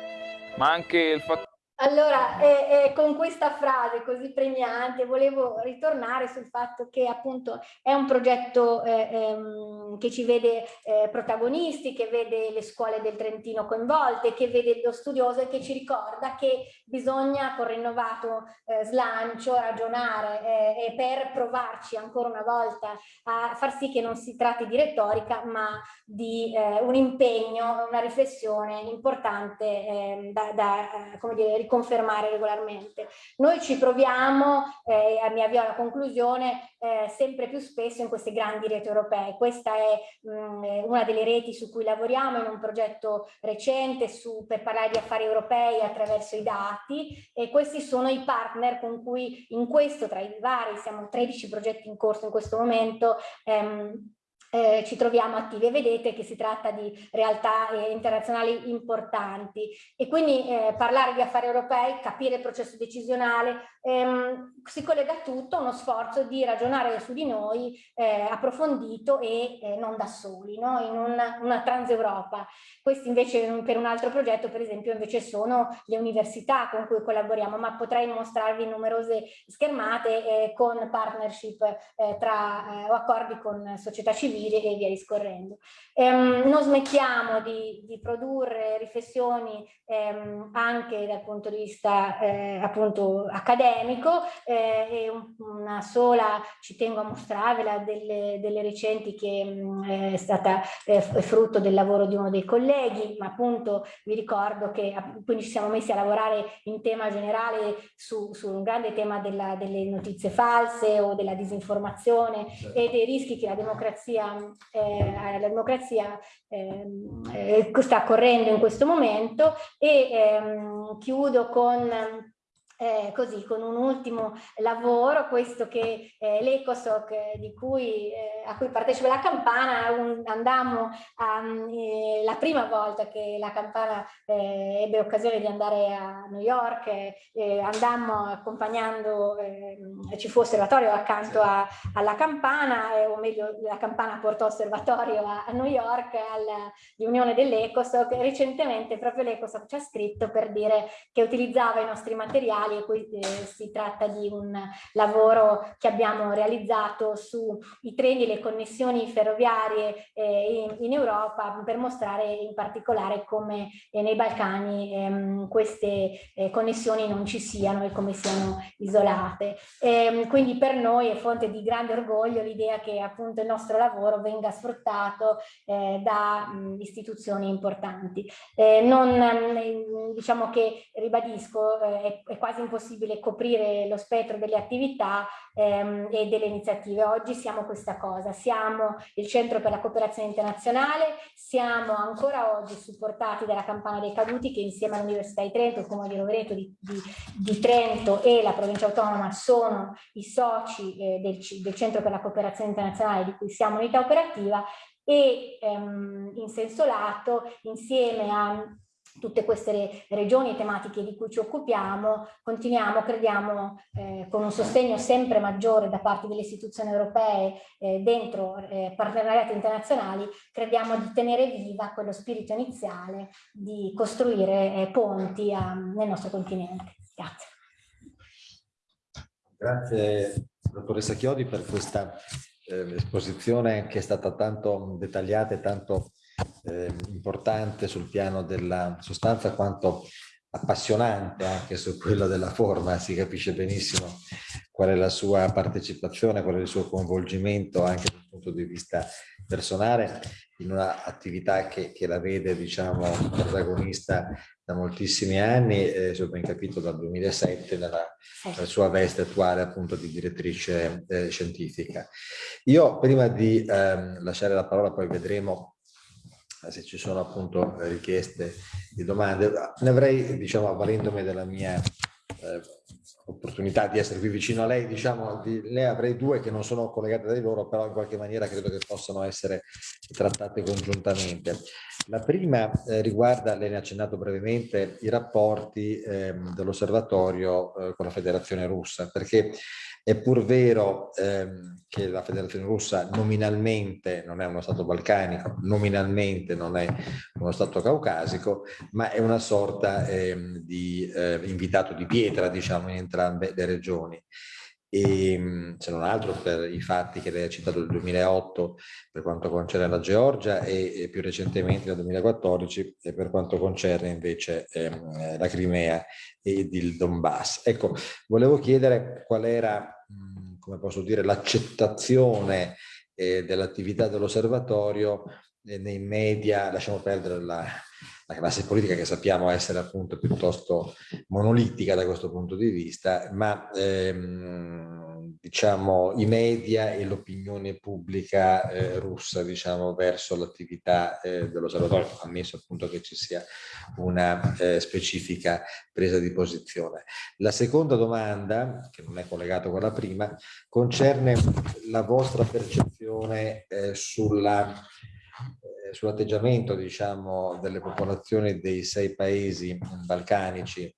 Ma anche il fatto allora, eh, eh, con questa frase così premiante volevo ritornare sul fatto che appunto è un progetto eh, ehm, che ci vede eh, protagonisti, che vede le scuole del Trentino coinvolte, che vede lo studioso e che ci ricorda che bisogna con rinnovato eh, slancio ragionare eh, e per provarci ancora una volta a far sì che non si tratti di retorica ma di un impegno, una riflessione importante ehm, da, da come dire, riconfermare regolarmente. Noi ci proviamo, eh, mi avvio alla conclusione, eh, sempre più spesso in queste grandi reti europee. Questa è mh, mm, una delle reti su cui lavoriamo in un progetto recente su, per parlare di affari europei attraverso i dati e questi sono i partner con cui in questo, tra i vari, siamo 13 progetti in corso in questo momento, ehm, eh, ci troviamo attivi e vedete che si tratta di realtà eh, internazionali importanti. E quindi eh, parlare di affari europei, capire il processo decisionale, ehm, si collega tutto a uno sforzo di ragionare su di noi eh, approfondito e eh, non da soli, no? in una, una trans-Europa. Questi invece per un altro progetto per esempio invece sono le università con cui collaboriamo, ma potrei mostrarvi numerose schermate eh, con partnership tra, o accordi con società civili giri e via discorrendo. Ehm, non smettiamo di, di produrre riflessioni ehm, anche dal punto di vista eh, appunto accademico eh, e un, una sola, ci tengo a mostrarvela, delle, delle recenti che mh, mm, è stata eh, frutto del lavoro di uno dei colleghi, ma appunto vi ricordo che quindi ci siamo messi a lavorare in tema generale su, su un grande tema della, delle notizie false o della disinformazione certo. e dei rischi che la democrazia eh, la democrazia ehm, eh, sta correndo in questo momento e ehm, chiudo con eh, così con un ultimo lavoro, questo che eh, l'Ecosoc eh, eh, a cui partecipa la campana, un, andammo a, eh, la prima volta che la campana eh, ebbe occasione di andare a New York, andammo accompagnando, ci fu osservatorio accanto a, alla campana, o meglio la campana portò osservatorio a, a New York alla riunione dell'Ecosoc, recentemente proprio l'Ecosoc ci ha scritto per dire che utilizzava i nostri materiali e eh, si tratta di un lavoro che abbiamo realizzato sui treni e le connessioni ferroviarie eh, in, Europa per mostrare in particolare come eh, nei Balcani ehm, queste connessioni non ci siano e come siano isolate. Ehm, quindi per noi è fonte di grande orgoglio l'idea che appunto il nostro lavoro venga sfruttato da istituzioni importanti. Non, mh, diciamo che, ribadisco, è, è, quasi impossibile coprire lo spettro delle attività ehm, e delle iniziative. Oggi siamo questa cosa, siamo il Centro per la Cooperazione Internazionale, siamo ancora oggi supportati dalla Campana dei Caduti che insieme all'Università di Trento, il Comune di Rovereto di, di, di, Trento e la Provincia Autonoma sono i soci eh, del, del Centro per la Cooperazione Internazionale di cui siamo unità operativa e ehm, in senso lato insieme a tutte queste regioni e tematiche di cui ci occupiamo, continuiamo, crediamo, eh, con un sostegno sempre maggiore da parte delle istituzioni europee eh, dentro eh, partenariati internazionali, crediamo di tenere viva quello spirito iniziale di costruire eh, ponti a, nel nostro continente. Grazie. Grazie dottoressa Chiodi per questa eh, esposizione che è stata tanto dettagliata e tanto eh, importante sul piano della sostanza quanto appassionante anche su quello della forma, si capisce benissimo qual è la sua partecipazione, qual è il suo coinvolgimento anche dal punto di vista personale in un'attività che, che, la vede diciamo protagonista da moltissimi anni, eh, se ho ben capito dal 2007 nella, nella, sua veste attuale appunto di direttrice eh, scientifica. Io prima di ehm, lasciare la parola poi vedremo se ci sono appunto richieste di domande. Ne avrei, diciamo, avvalendomi della mia eh, opportunità di essere qui vicino a lei, diciamo, di, ne avrei due che non sono collegate da loro, però in qualche maniera credo che possano essere trattate congiuntamente. La prima eh, riguarda, lei ne ha accennato brevemente, i rapporti eh, dell'osservatorio eh, con la federazione russa, perché è pur vero ehm, che la federazione russa nominalmente non è uno stato balcanico, nominalmente non è uno stato caucasico, ma è una sorta ehm, di eh, invitato di pietra, diciamo, in entrambe le regioni e ehm, se non altro per i fatti che lei ha citato del 2008 per quanto concerne la Georgia e, e più recentemente nel 2014 per quanto concerne invece ehm, la Crimea ed il Donbass. Ecco, volevo chiedere qual era, come posso dire, l'accettazione eh, dell'attività dell'osservatorio eh, nei media, lasciamo perdere la, la classe politica che sappiamo essere appunto piuttosto monolitica da questo punto di vista, ma ehm, diciamo i media e l'opinione pubblica eh, russa diciamo verso l'attività eh, dell'osservatorio, ammesso appunto che ci sia una eh, specifica presa di posizione. La seconda domanda, che non è collegata con la prima, concerne la vostra percezione eh, sulla eh, sull'atteggiamento diciamo, delle popolazioni dei sei paesi balcanici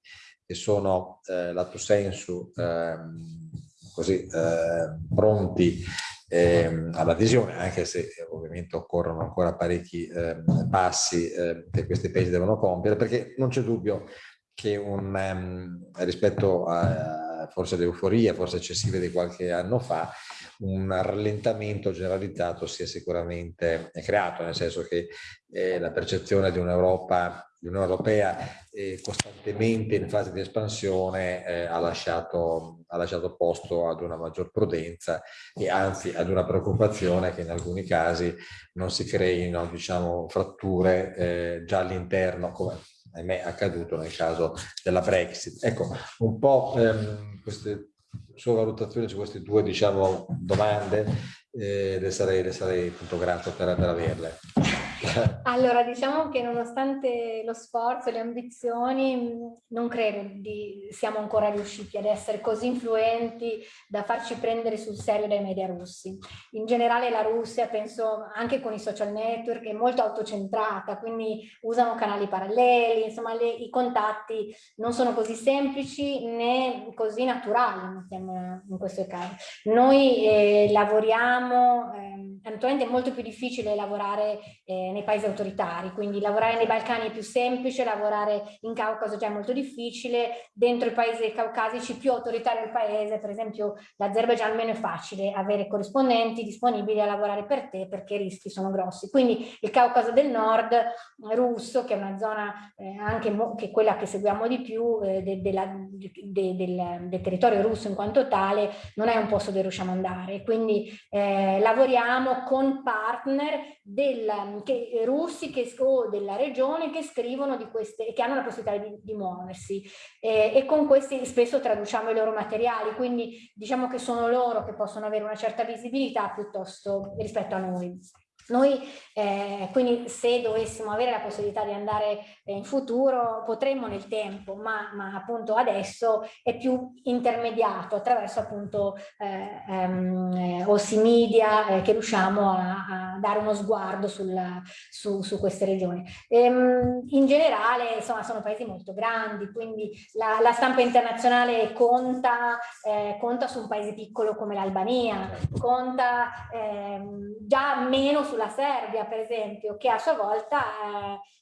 che sono eh, lato sensu ehm, così eh, pronti eh, all'adesione, anche se eh, ovviamente occorrono ancora parecchi eh, passi eh, che questi paesi devono compiere, perché non c'è dubbio che un, um, rispetto a forse l'euforia, forse eccessive di qualche anno fa, un rallentamento generalizzato si è sicuramente creato, nel senso che eh, la percezione di un'Europa di Unione Europea eh, costantemente in fase di espansione eh, ha, lasciato, ha, lasciato, posto ad una maggior prudenza e anzi ad una preoccupazione che in alcuni casi non si creino diciamo, fratture eh, già all'interno, come ahimè è accaduto nel caso della Brexit. Ecco, un po' ehm, queste sua valutazione su queste due diciamo, domande, eh, le, sarei, le sarei appunto grato per, per averle. Allora, diciamo che nonostante lo sforzo e le ambizioni, non credo di siamo ancora riusciti ad essere così influenti da farci prendere sul serio dai media russi. In generale la Russia, penso anche con i social network, è molto autocentrata, quindi usano canali paralleli, insomma le, i contatti non sono così semplici né così naturali in questo caso. Noi eh, lavoriamo, eh, naturalmente è molto più difficile lavorare eh, nei paesi autoritari, quindi lavorare nei Balcani è più semplice, lavorare in Caucaso già è molto difficile, dentro i paesi caucasici più autoritari del paese, per esempio l'Azerbaijan meno è facile avere corrispondenti disponibili a lavorare per te perché i rischi sono grossi. Quindi il Caucaso del Nord russo, che è una zona eh, anche che quella che seguiamo di più eh, de, de de, del, del, territorio russo in quanto tale, non è un posto dove riusciamo ad andare. Quindi eh, lavoriamo con partner del, che, russi che, o della regione che scrivono di queste che hanno la possibilità di, di muoversi eh, e con questi spesso traduciamo i loro materiali, quindi diciamo che sono loro che possono avere una certa visibilità piuttosto rispetto a noi. Noi eh, quindi se dovessimo avere la possibilità di andare eh, in futuro potremmo nel tempo, ma, ma, appunto adesso è più intermediato attraverso appunto eh, ehm, Ossi Media eh, che riusciamo a, a, dare uno sguardo sul, su, su, queste regioni. Ehm, in generale insomma sono paesi molto grandi, quindi la, la stampa internazionale conta, eh, conta, su un paese piccolo come l'Albania, conta ehm, già meno su sulla Serbia, per esempio, che a sua volta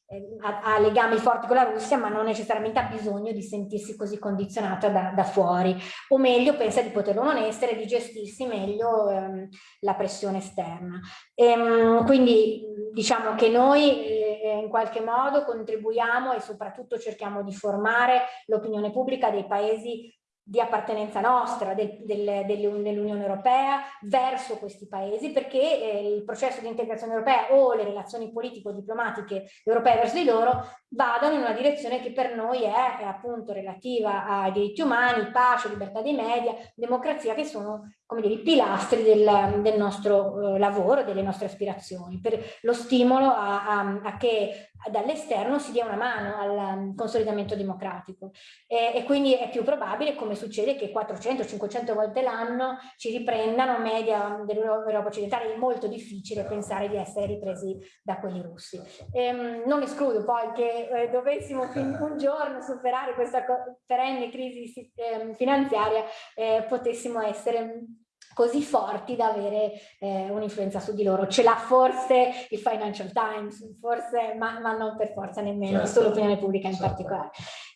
eh, eh, ha, ha, legami forti con la Russia, ma non necessariamente ha bisogno di sentirsi così condizionata da, da fuori, o meglio pensa di poterlo non essere, di gestirsi meglio ehm, la pressione esterna. E, ehm, quindi diciamo che noi eh, in qualche modo contribuiamo e soprattutto cerchiamo di formare l'opinione pubblica dei paesi di appartenenza nostra, del, del, dell'Unione Europea, verso questi paesi, perché eh, il processo di integrazione europea o le relazioni politico-diplomatiche europee verso di loro vadano in una direzione che per noi è, è appunto relativa ai diritti umani, pace, libertà dei media, democrazia, che sono come dire, i pilastri del, del nostro eh, lavoro, delle nostre aspirazioni, per lo stimolo a, a, a che dall'esterno si dia una mano al um, consolidamento democratico e, e, quindi è più probabile, come succede, che 400-500 volte l'anno ci riprendano media dell'Europa occidentale, è molto difficile pensare di essere ripresi da quelli russi. E, ehm, non escludo poi che eh, dovessimo un giorno superare questa perenne crisi eh, finanziaria, eh, potessimo essere così forti da avere eh, un'influenza su di loro. Ce l'ha forse il Financial Times, forse, ma, ma non per forza nemmeno, certo. solo l'opinione pubblica in certo. particolare.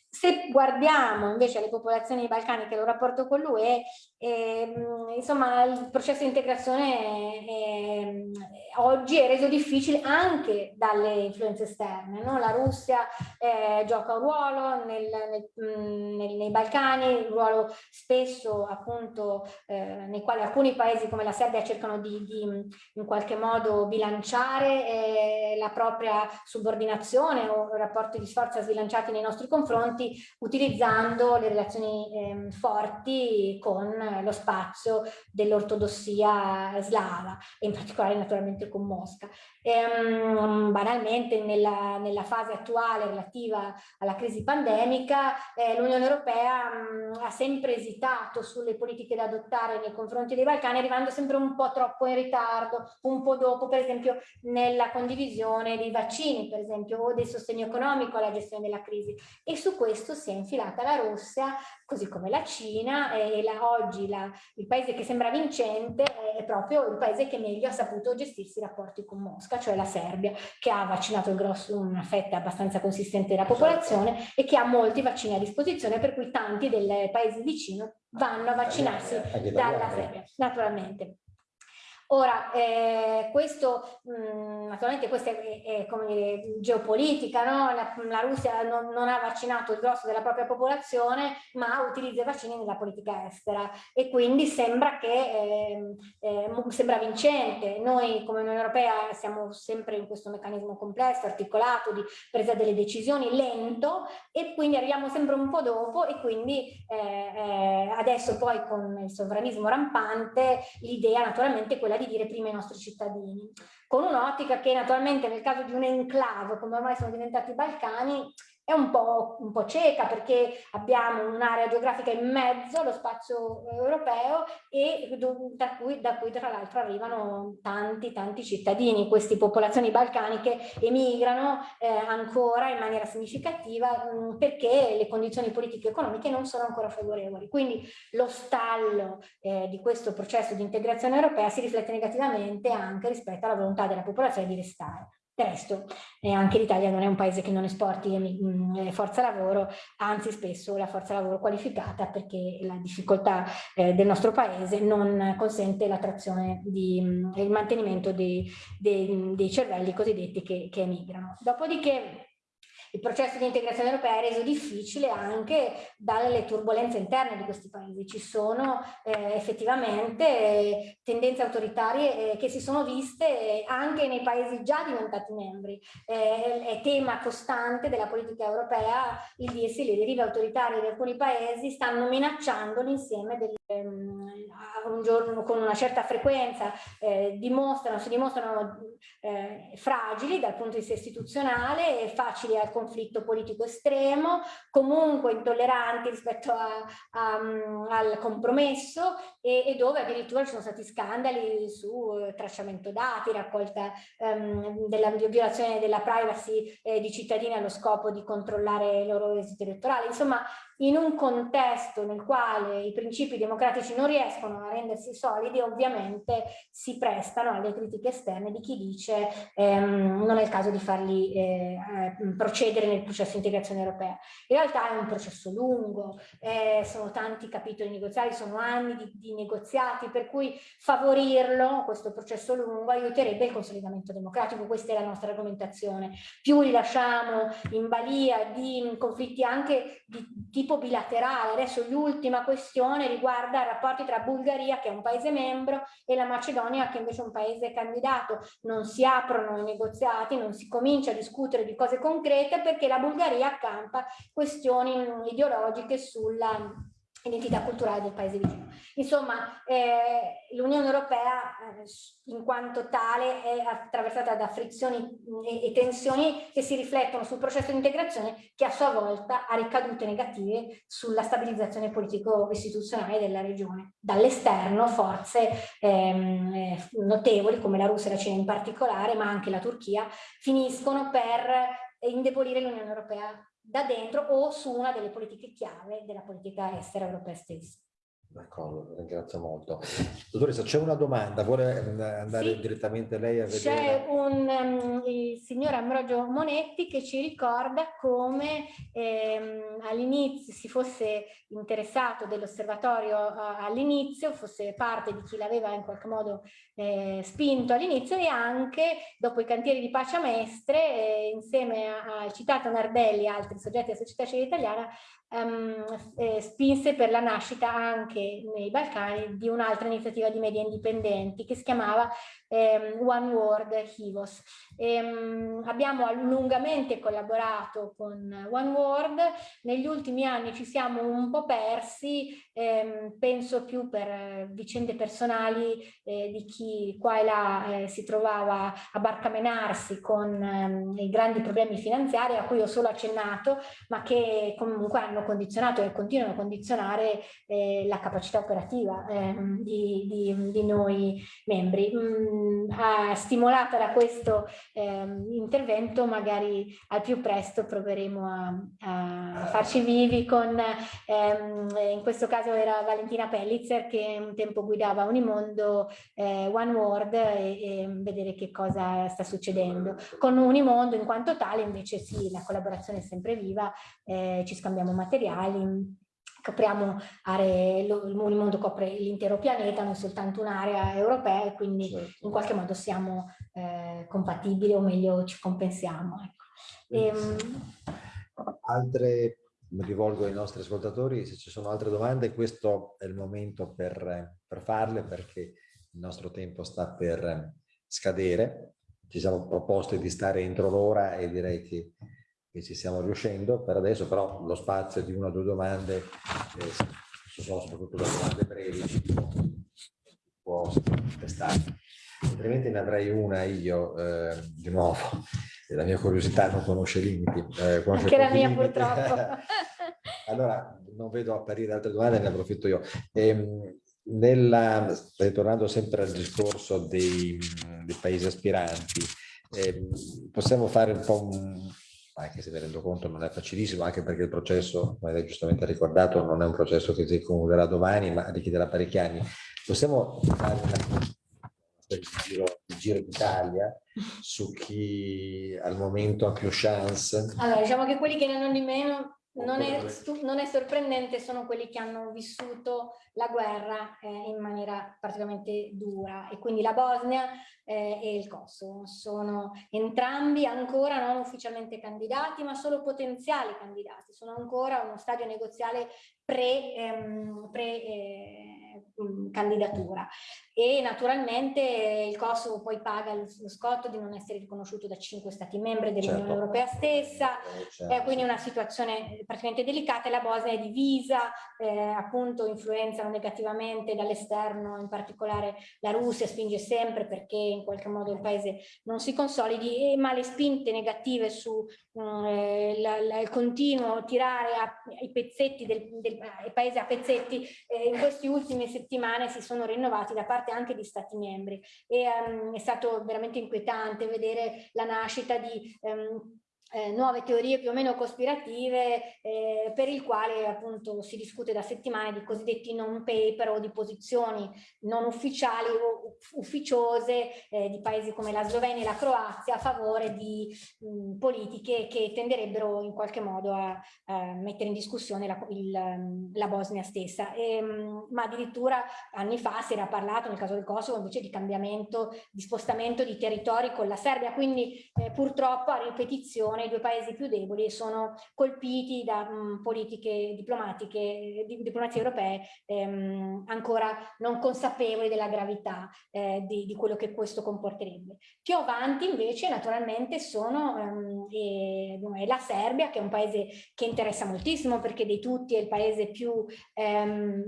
Se guardiamo invece alle popolazioni balcaniche il rapporto con l'UE, eh, insomma il processo di integrazione eh, oggi è reso difficile anche dalle influenze esterne. No? La Russia eh, gioca un ruolo nel, nel, nel, nei Balcani, un ruolo spesso appunto eh, nei quali alcuni paesi come la Serbia cercano di, di in qualche modo bilanciare eh, la propria subordinazione o rapporti di sforza sbilanciati nei nostri confronti utilizzando le relazioni eh, forti con lo spazio dell'ortodossia slava e in particolare naturalmente con Mosca. E, um, banalmente nella, nella, fase attuale relativa alla crisi pandemica eh, l'Unione Europea um, ha sempre esitato sulle politiche da adottare nei confronti dei Balcani arrivando sempre un po' troppo in ritardo, un po' dopo per esempio nella condivisione dei vaccini per esempio o del sostegno economico alla gestione della crisi e su questo si è infilata la Russia, così come la Cina e la, oggi la, il paese che sembra vincente è proprio il paese che meglio ha saputo gestirsi i rapporti con Mosca, cioè la Serbia, che ha vaccinato grosso, una fetta abbastanza consistente della popolazione e che ha molti vaccini a disposizione, per cui tanti dei paesi vicini vanno a vaccinarsi dalla Serbia, naturalmente. Ora, eh, questo mh, mm, naturalmente questa è, è, come dire, geopolitica, no? la, la, Russia non, non, ha vaccinato il grosso della propria popolazione, ma utilizza i vaccini nella politica estera e quindi sembra che eh, eh, sembra vincente. Noi come Unione Europea siamo sempre in questo meccanismo complesso, articolato, di presa delle decisioni lento e quindi arriviamo sempre un po' dopo e quindi eh, eh, adesso poi con il sovranismo rampante l'idea naturalmente è quella di dire prima ai nostri cittadini, con un'ottica che naturalmente nel caso di un enclave, come ormai sono diventati i Balcani, è un po', un po cieca perché abbiamo un'area geografica in mezzo allo spazio europeo e da cui, da cui tra l'altro arrivano tanti tanti cittadini, queste popolazioni balcaniche emigrano eh, ancora in maniera significativa mh, perché le condizioni politiche e economiche non sono ancora favorevoli. Quindi lo stallo eh, di questo processo di integrazione europea si riflette negativamente anche rispetto alla volontà della popolazione di restare. Del resto eh, anche l'Italia non è un paese che non esporti mh, eh, forza lavoro, anzi spesso la forza lavoro qualificata perché la difficoltà eh, del nostro paese non consente l'attrazione di il mantenimento dei, dei, dei cervelli cosiddetti che, che emigrano. Dopodiché il processo di integrazione europea è reso difficile anche dalle turbulenze interne di questi paesi. Ci sono eh, effettivamente eh, tendenze autoritarie eh, che si sono viste anche nei paesi già diventati membri. Eh, è tema costante della politica europea il dirsi le derive autoritarie di alcuni paesi stanno minacciando l'insieme del ehm, un giorno con una certa frequenza eh, dimostrano, si dimostrano eh, fragili dal punto di vista istituzionale, facili al conflitto politico estremo, comunque intolleranti rispetto a, a, al compromesso e, e, dove addirittura ci sono stati scandali su eh, tracciamento dati, raccolta ehm, della violazione della privacy eh, di cittadini allo scopo di controllare i loro esiti elettorali. Insomma, in un contesto nel quale i principi democratici non riescono a rendersi solidi, ovviamente si prestano alle critiche esterne di chi dice ehm, non è il caso di farli eh, eh, procedere nel processo di integrazione europea. In realtà è un processo lungo, eh, sono tanti capitoli negoziali, sono anni di, di negoziati, per cui favorirlo, questo processo lungo, aiuterebbe il consolidamento democratico, questa è la nostra argomentazione. Più li lasciamo in balia di conflitti anche di tipo tipo bilaterale. Adesso l'ultima questione riguarda i rapporti tra Bulgaria, che è un paese membro, e la Macedonia, che invece è un paese candidato. Non si aprono i negoziati, non si comincia a discutere di cose concrete perché la Bulgaria accampa questioni ideologiche sulla identità culturale del paese vicino. Insomma, eh, l'Unione Europea eh, in quanto tale è attraversata da frizioni e, e, tensioni che si riflettono sul processo di integrazione che a sua volta ha ricadute negative sulla stabilizzazione politico-istituzionale della regione. Dall'esterno forze ehm, eh, notevoli come la Russia e la Cina in particolare, ma anche la Turchia, finiscono per indebolire l'Unione Europea da dentro o su una delle politiche chiave della politica estera europea stessa. D'accordo, ringrazio molto. Dottoressa, c'è una domanda, vuole andare sì. direttamente lei a vedere? C'è un um, il signor Ambrogio Monetti che ci ricorda come ehm, all'inizio si fosse interessato dell'osservatorio all'inizio, fosse parte di chi l'aveva in qualche modo eh, spinto all'inizio e anche dopo i cantieri di Pace Mestre, eh, insieme al citato Nardelli e altri soggetti della società civile italiana, um, eh, spinse per la nascita anche nei Balcani di un'altra iniziativa di media indipendenti che si chiamava ehm, One World Hivos. Ehm, abbiamo lungamente collaborato con One World, negli ultimi anni ci siamo un po' persi, ehm, penso più per vicende personali eh, di chi qua e là eh, si trovava a barcamenarsi con ehm, i grandi problemi finanziari a cui ho solo accennato, ma che comunque hanno condizionato e continuano a condizionare eh, la capacità operativa ehm, di, di, di, noi membri. Mm, eh, stimolata da questo eh, intervento magari al più presto proveremo a, a farci vivi con, ehm, in questo caso era Valentina Pellitzer che un tempo guidava Unimondo eh, One World e, e, vedere che cosa sta succedendo. Con Unimondo in quanto tale invece sì, la collaborazione è sempre viva, eh, ci scambiamo materiali, copriamo aree, il mondo copre l'intero pianeta, non soltanto un'area europea e quindi certo. in qualche modo siamo eh, compatibili o meglio ci compensiamo. Ecco. E, ehm, altre, mi rivolgo ai nostri ascoltatori, se ci sono altre domande questo è il momento per, per farle perché il nostro tempo sta per scadere. Ci siamo proposti di stare entro l'ora e direi che che ci stiamo riuscendo per adesso, però lo spazio di una o due domande, eh, sono soprattutto le domande brevi, può testare. Altrimenti ne avrei una io, eh, di nuovo, la mia curiosità non conosce limiti. Eh, conosce Anche la mia limiti. purtroppo. allora, non vedo apparire altre domande, ne approfitto io. Ehm, nella, ritornando sempre al discorso dei, dei paesi aspiranti, eh, possiamo fare un po' un, anche se mi rendo conto non è facilissimo, anche perché il processo, come hai giustamente ricordato, non è un processo che si concluderà domani, ma richiederà parecchi anni. Possiamo fare una, il giro, giro d'Italia su chi al momento ha più chance? Allora, diciamo che quelli che ne hanno di meno non è, non è, sorprendente, sono quelli che hanno vissuto la guerra eh, in maniera particolarmente dura. E quindi la Bosnia eh, e il Kosovo sono entrambi ancora non ufficialmente candidati ma solo potenziali candidati, sono ancora uno stadio negoziale pre, ehm, pre eh, candidatura e naturalmente il Kosovo poi paga lo, scotto di non essere riconosciuto da cinque stati membri dell'Unione certo. Europea stessa, eh, certo. è quindi una situazione praticamente delicata e la Bosnia è divisa, eh, appunto influenzano negativamente dall'esterno, in particolare la Russia spinge sempre perché in qualche modo il paese non si consolidi, ma le spinte negative su mm, eh, la, la, il continuo tirare a, i pezzetti del, del paese a pezzetti eh, in queste ultime settimane si sono rinnovati da parte anche di stati membri. E um, è stato veramente inquietante vedere la nascita di um, eh, nuove teorie più o meno cospirative eh, per il quale appunto si discute da settimane di cosiddetti non paper o di posizioni non ufficiali o ufficiose eh, di paesi come la Slovenia e la Croazia a favore di mh, politiche che tenderebbero in qualche modo a, a mettere in discussione la, il, la Bosnia stessa. E, mh, ma addirittura anni fa si era parlato nel caso del Kosovo invece di cambiamento, di spostamento di territori con la Serbia, quindi eh, purtroppo a ripetizione i due paesi più deboli sono colpiti da mh, politiche diplomatiche, di, diplomazie europee ehm, ancora non consapevoli della gravità eh, di, di, quello che questo comporterebbe. Più avanti invece naturalmente sono ehm, e, la Serbia che è un paese che interessa moltissimo perché dei tutti è il paese più ehm,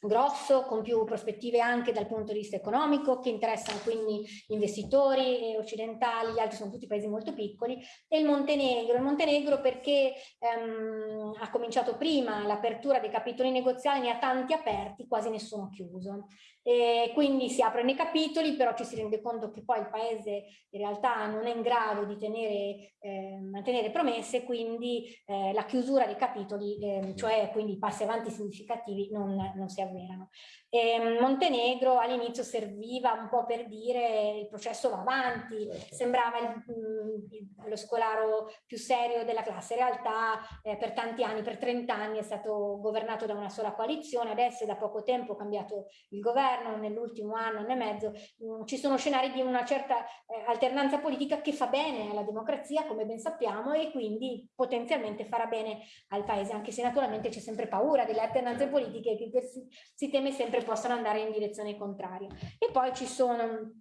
grosso, con più prospettive anche dal punto di vista economico, che interessano quindi investitori occidentali, gli altri sono tutti paesi molto piccoli, e il Montenegro. Il Montenegro perché ehm, ha cominciato prima l'apertura dei capitoli negoziali, ne ha tanti aperti, quasi nessuno chiuso. E quindi si aprono i capitoli, però ci si rende conto che poi il paese in realtà non è in grado di tenere, eh, mantenere promesse, quindi eh, la chiusura dei capitoli, eh, cioè quindi passi avanti significativi, non, non si avverano. E Montenegro all'inizio serviva un po' per dire il processo va avanti, certo. sembrava il, il, lo scolaro più serio della classe, in realtà eh, per tanti anni, per 30 anni è stato governato da una sola coalizione, adesso è da poco tempo cambiato il governo, nell'ultimo anno, anno e mezzo, mh, ci sono scenari di una certa eh, alternanza politica che fa bene alla democrazia, come ben sappiamo, e quindi potenzialmente farà bene al paese, anche se naturalmente c'è sempre paura delle alternanze certo. politiche che si, si teme sempre sempre possono andare in direzione contraria. E poi ci sono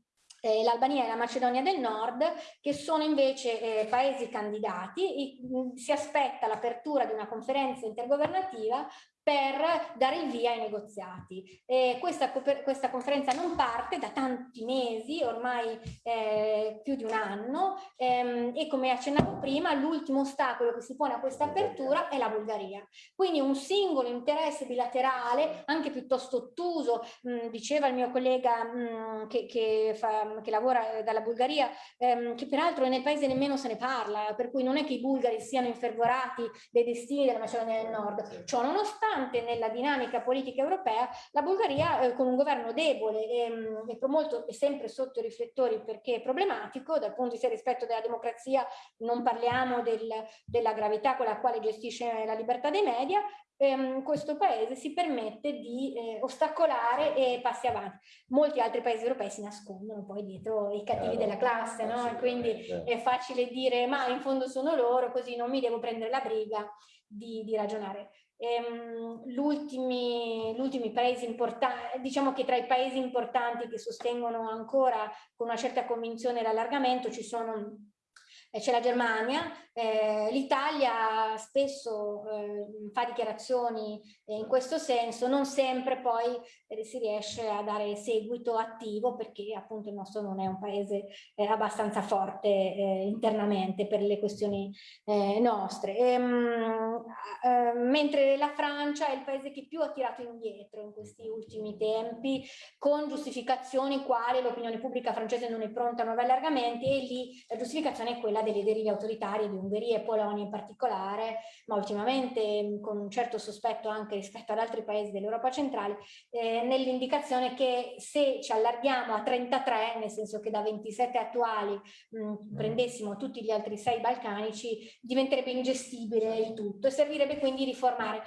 eh, l'Albania e la Macedonia del Nord, che sono invece eh, paesi candidati, e, si aspetta l'apertura di una conferenza intergovernativa per dare il via ai negoziati. E questa, questa conferenza non parte da tanti mesi, ormai eh, più di un anno, ehm, e come accennavo prima, l'ultimo ostacolo che si pone a questa apertura è la Bulgaria. Quindi un singolo interesse bilaterale, anche piuttosto ottuso, mh, diceva il mio collega mh, che, che, fa, che, lavora dalla Bulgaria, ehm, che peraltro nel paese nemmeno se ne parla, per cui non è che i bulgari siano infervorati dei destini della Macedonia del Nord. Ciò nonostante, nonostante nella dinamica politica europea la Bulgaria eh, con un governo debole e, mm, e molto, è sempre sotto i riflettori perché è problematico dal punto di vista rispetto della democrazia, non parliamo del, della gravità con la quale gestisce la libertà dei media, ehm, questo paese si permette di eh, ostacolare e passi avanti. Molti altri paesi europei si nascondono poi dietro i cattivi eh, della classe, no? E quindi è facile dire ma in fondo sono loro, così non mi devo prendere la briga di, di ragionare. Ehm, L'ultimi paesi importanti, diciamo che tra i paesi importanti che sostengono ancora con una certa convinzione l'allargamento ci sono c'è la Germania, eh, L'Italia spesso eh, fa dichiarazioni eh, in questo senso, non sempre poi eh, si riesce a dare seguito attivo perché appunto il nostro non è un paese eh, abbastanza forte eh, internamente per le questioni nostre. E, ehm, mh, mentre la Francia è il paese che più ha tirato indietro in questi ultimi tempi con giustificazioni quali l'opinione pubblica francese non è pronta a nuovi allargamenti e lì la giustificazione è quella delle derive autoritarie di un Ungheria e Polonia in particolare, ma ultimamente con un certo sospetto anche rispetto ad altri paesi dell'Europa centrale, eh, nell'indicazione che se ci allarghiamo a 33, nel senso che da 27 attuali mh, mm. prendessimo tutti gli altri sei balcanici, diventerebbe ingestibile il tutto e servirebbe quindi riformare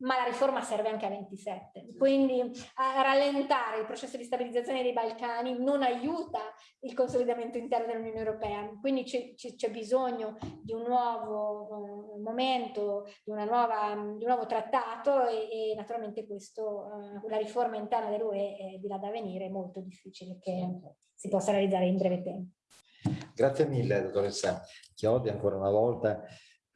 ma la riforma serve anche a 27. Quindi a rallentare il processo di stabilizzazione dei Balcani non aiuta il consolidamento interno dell'Unione Europea. Quindi c'è bisogno di un nuovo uh, momento, di, nuova, di, un nuovo trattato e, e naturalmente questo, uh, la riforma interna dell'UE è di là da venire, è molto difficile che si possa realizzare in breve tempo. Grazie mille, dottoressa Chiodi, ancora una volta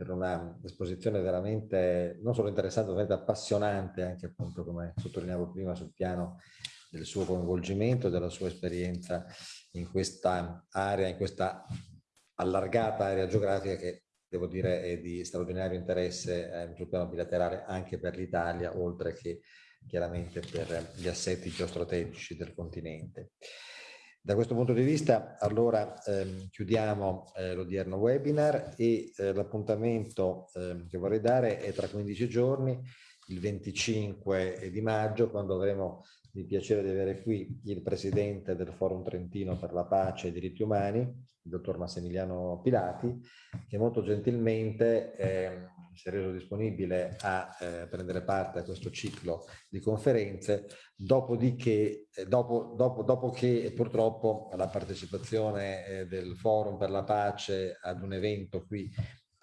per una esposizione veramente non solo interessante, ma veramente appassionante, anche appunto come sottolineavo prima sul piano del suo coinvolgimento, della sua esperienza in questa area, in questa allargata area geografica che devo dire è di straordinario interesse eh, sul piano bilaterale anche per l'Italia, oltre che chiaramente per gli assetti geostrategici del continente. Da questo punto di vista allora ehm, chiudiamo eh, l'odierno webinar e eh, l'appuntamento eh, che vorrei dare è tra 15 giorni, il 25 di maggio, quando avremo il piacere di avere qui il presidente del Forum Trentino per la Pace e i Diritti Umani, il dottor Massimiliano Pilati, che molto gentilmente ehm, si è reso disponibile a eh, prendere parte a questo ciclo di conferenze, dopodiché, eh, dopo, dopo, dopo che purtroppo la partecipazione eh, del Forum per la Pace ad un evento qui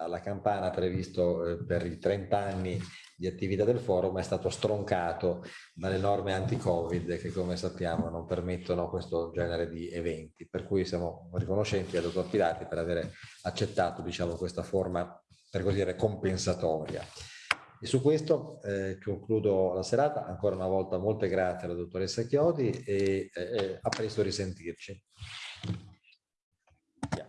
alla Campana previsto eh, per i 30 anni di attività del forum è stato stroncato dalle norme anti-Covid che come sappiamo non permettono questo genere di eventi. Per cui siamo riconoscenti al dottor Pilati per aver accettato diciamo, questa forma per così dire, compensatoria. E su questo eh, concludo la serata. Ancora una volta molte grazie alla dottoressa Chiodi e eh, a presto risentirci.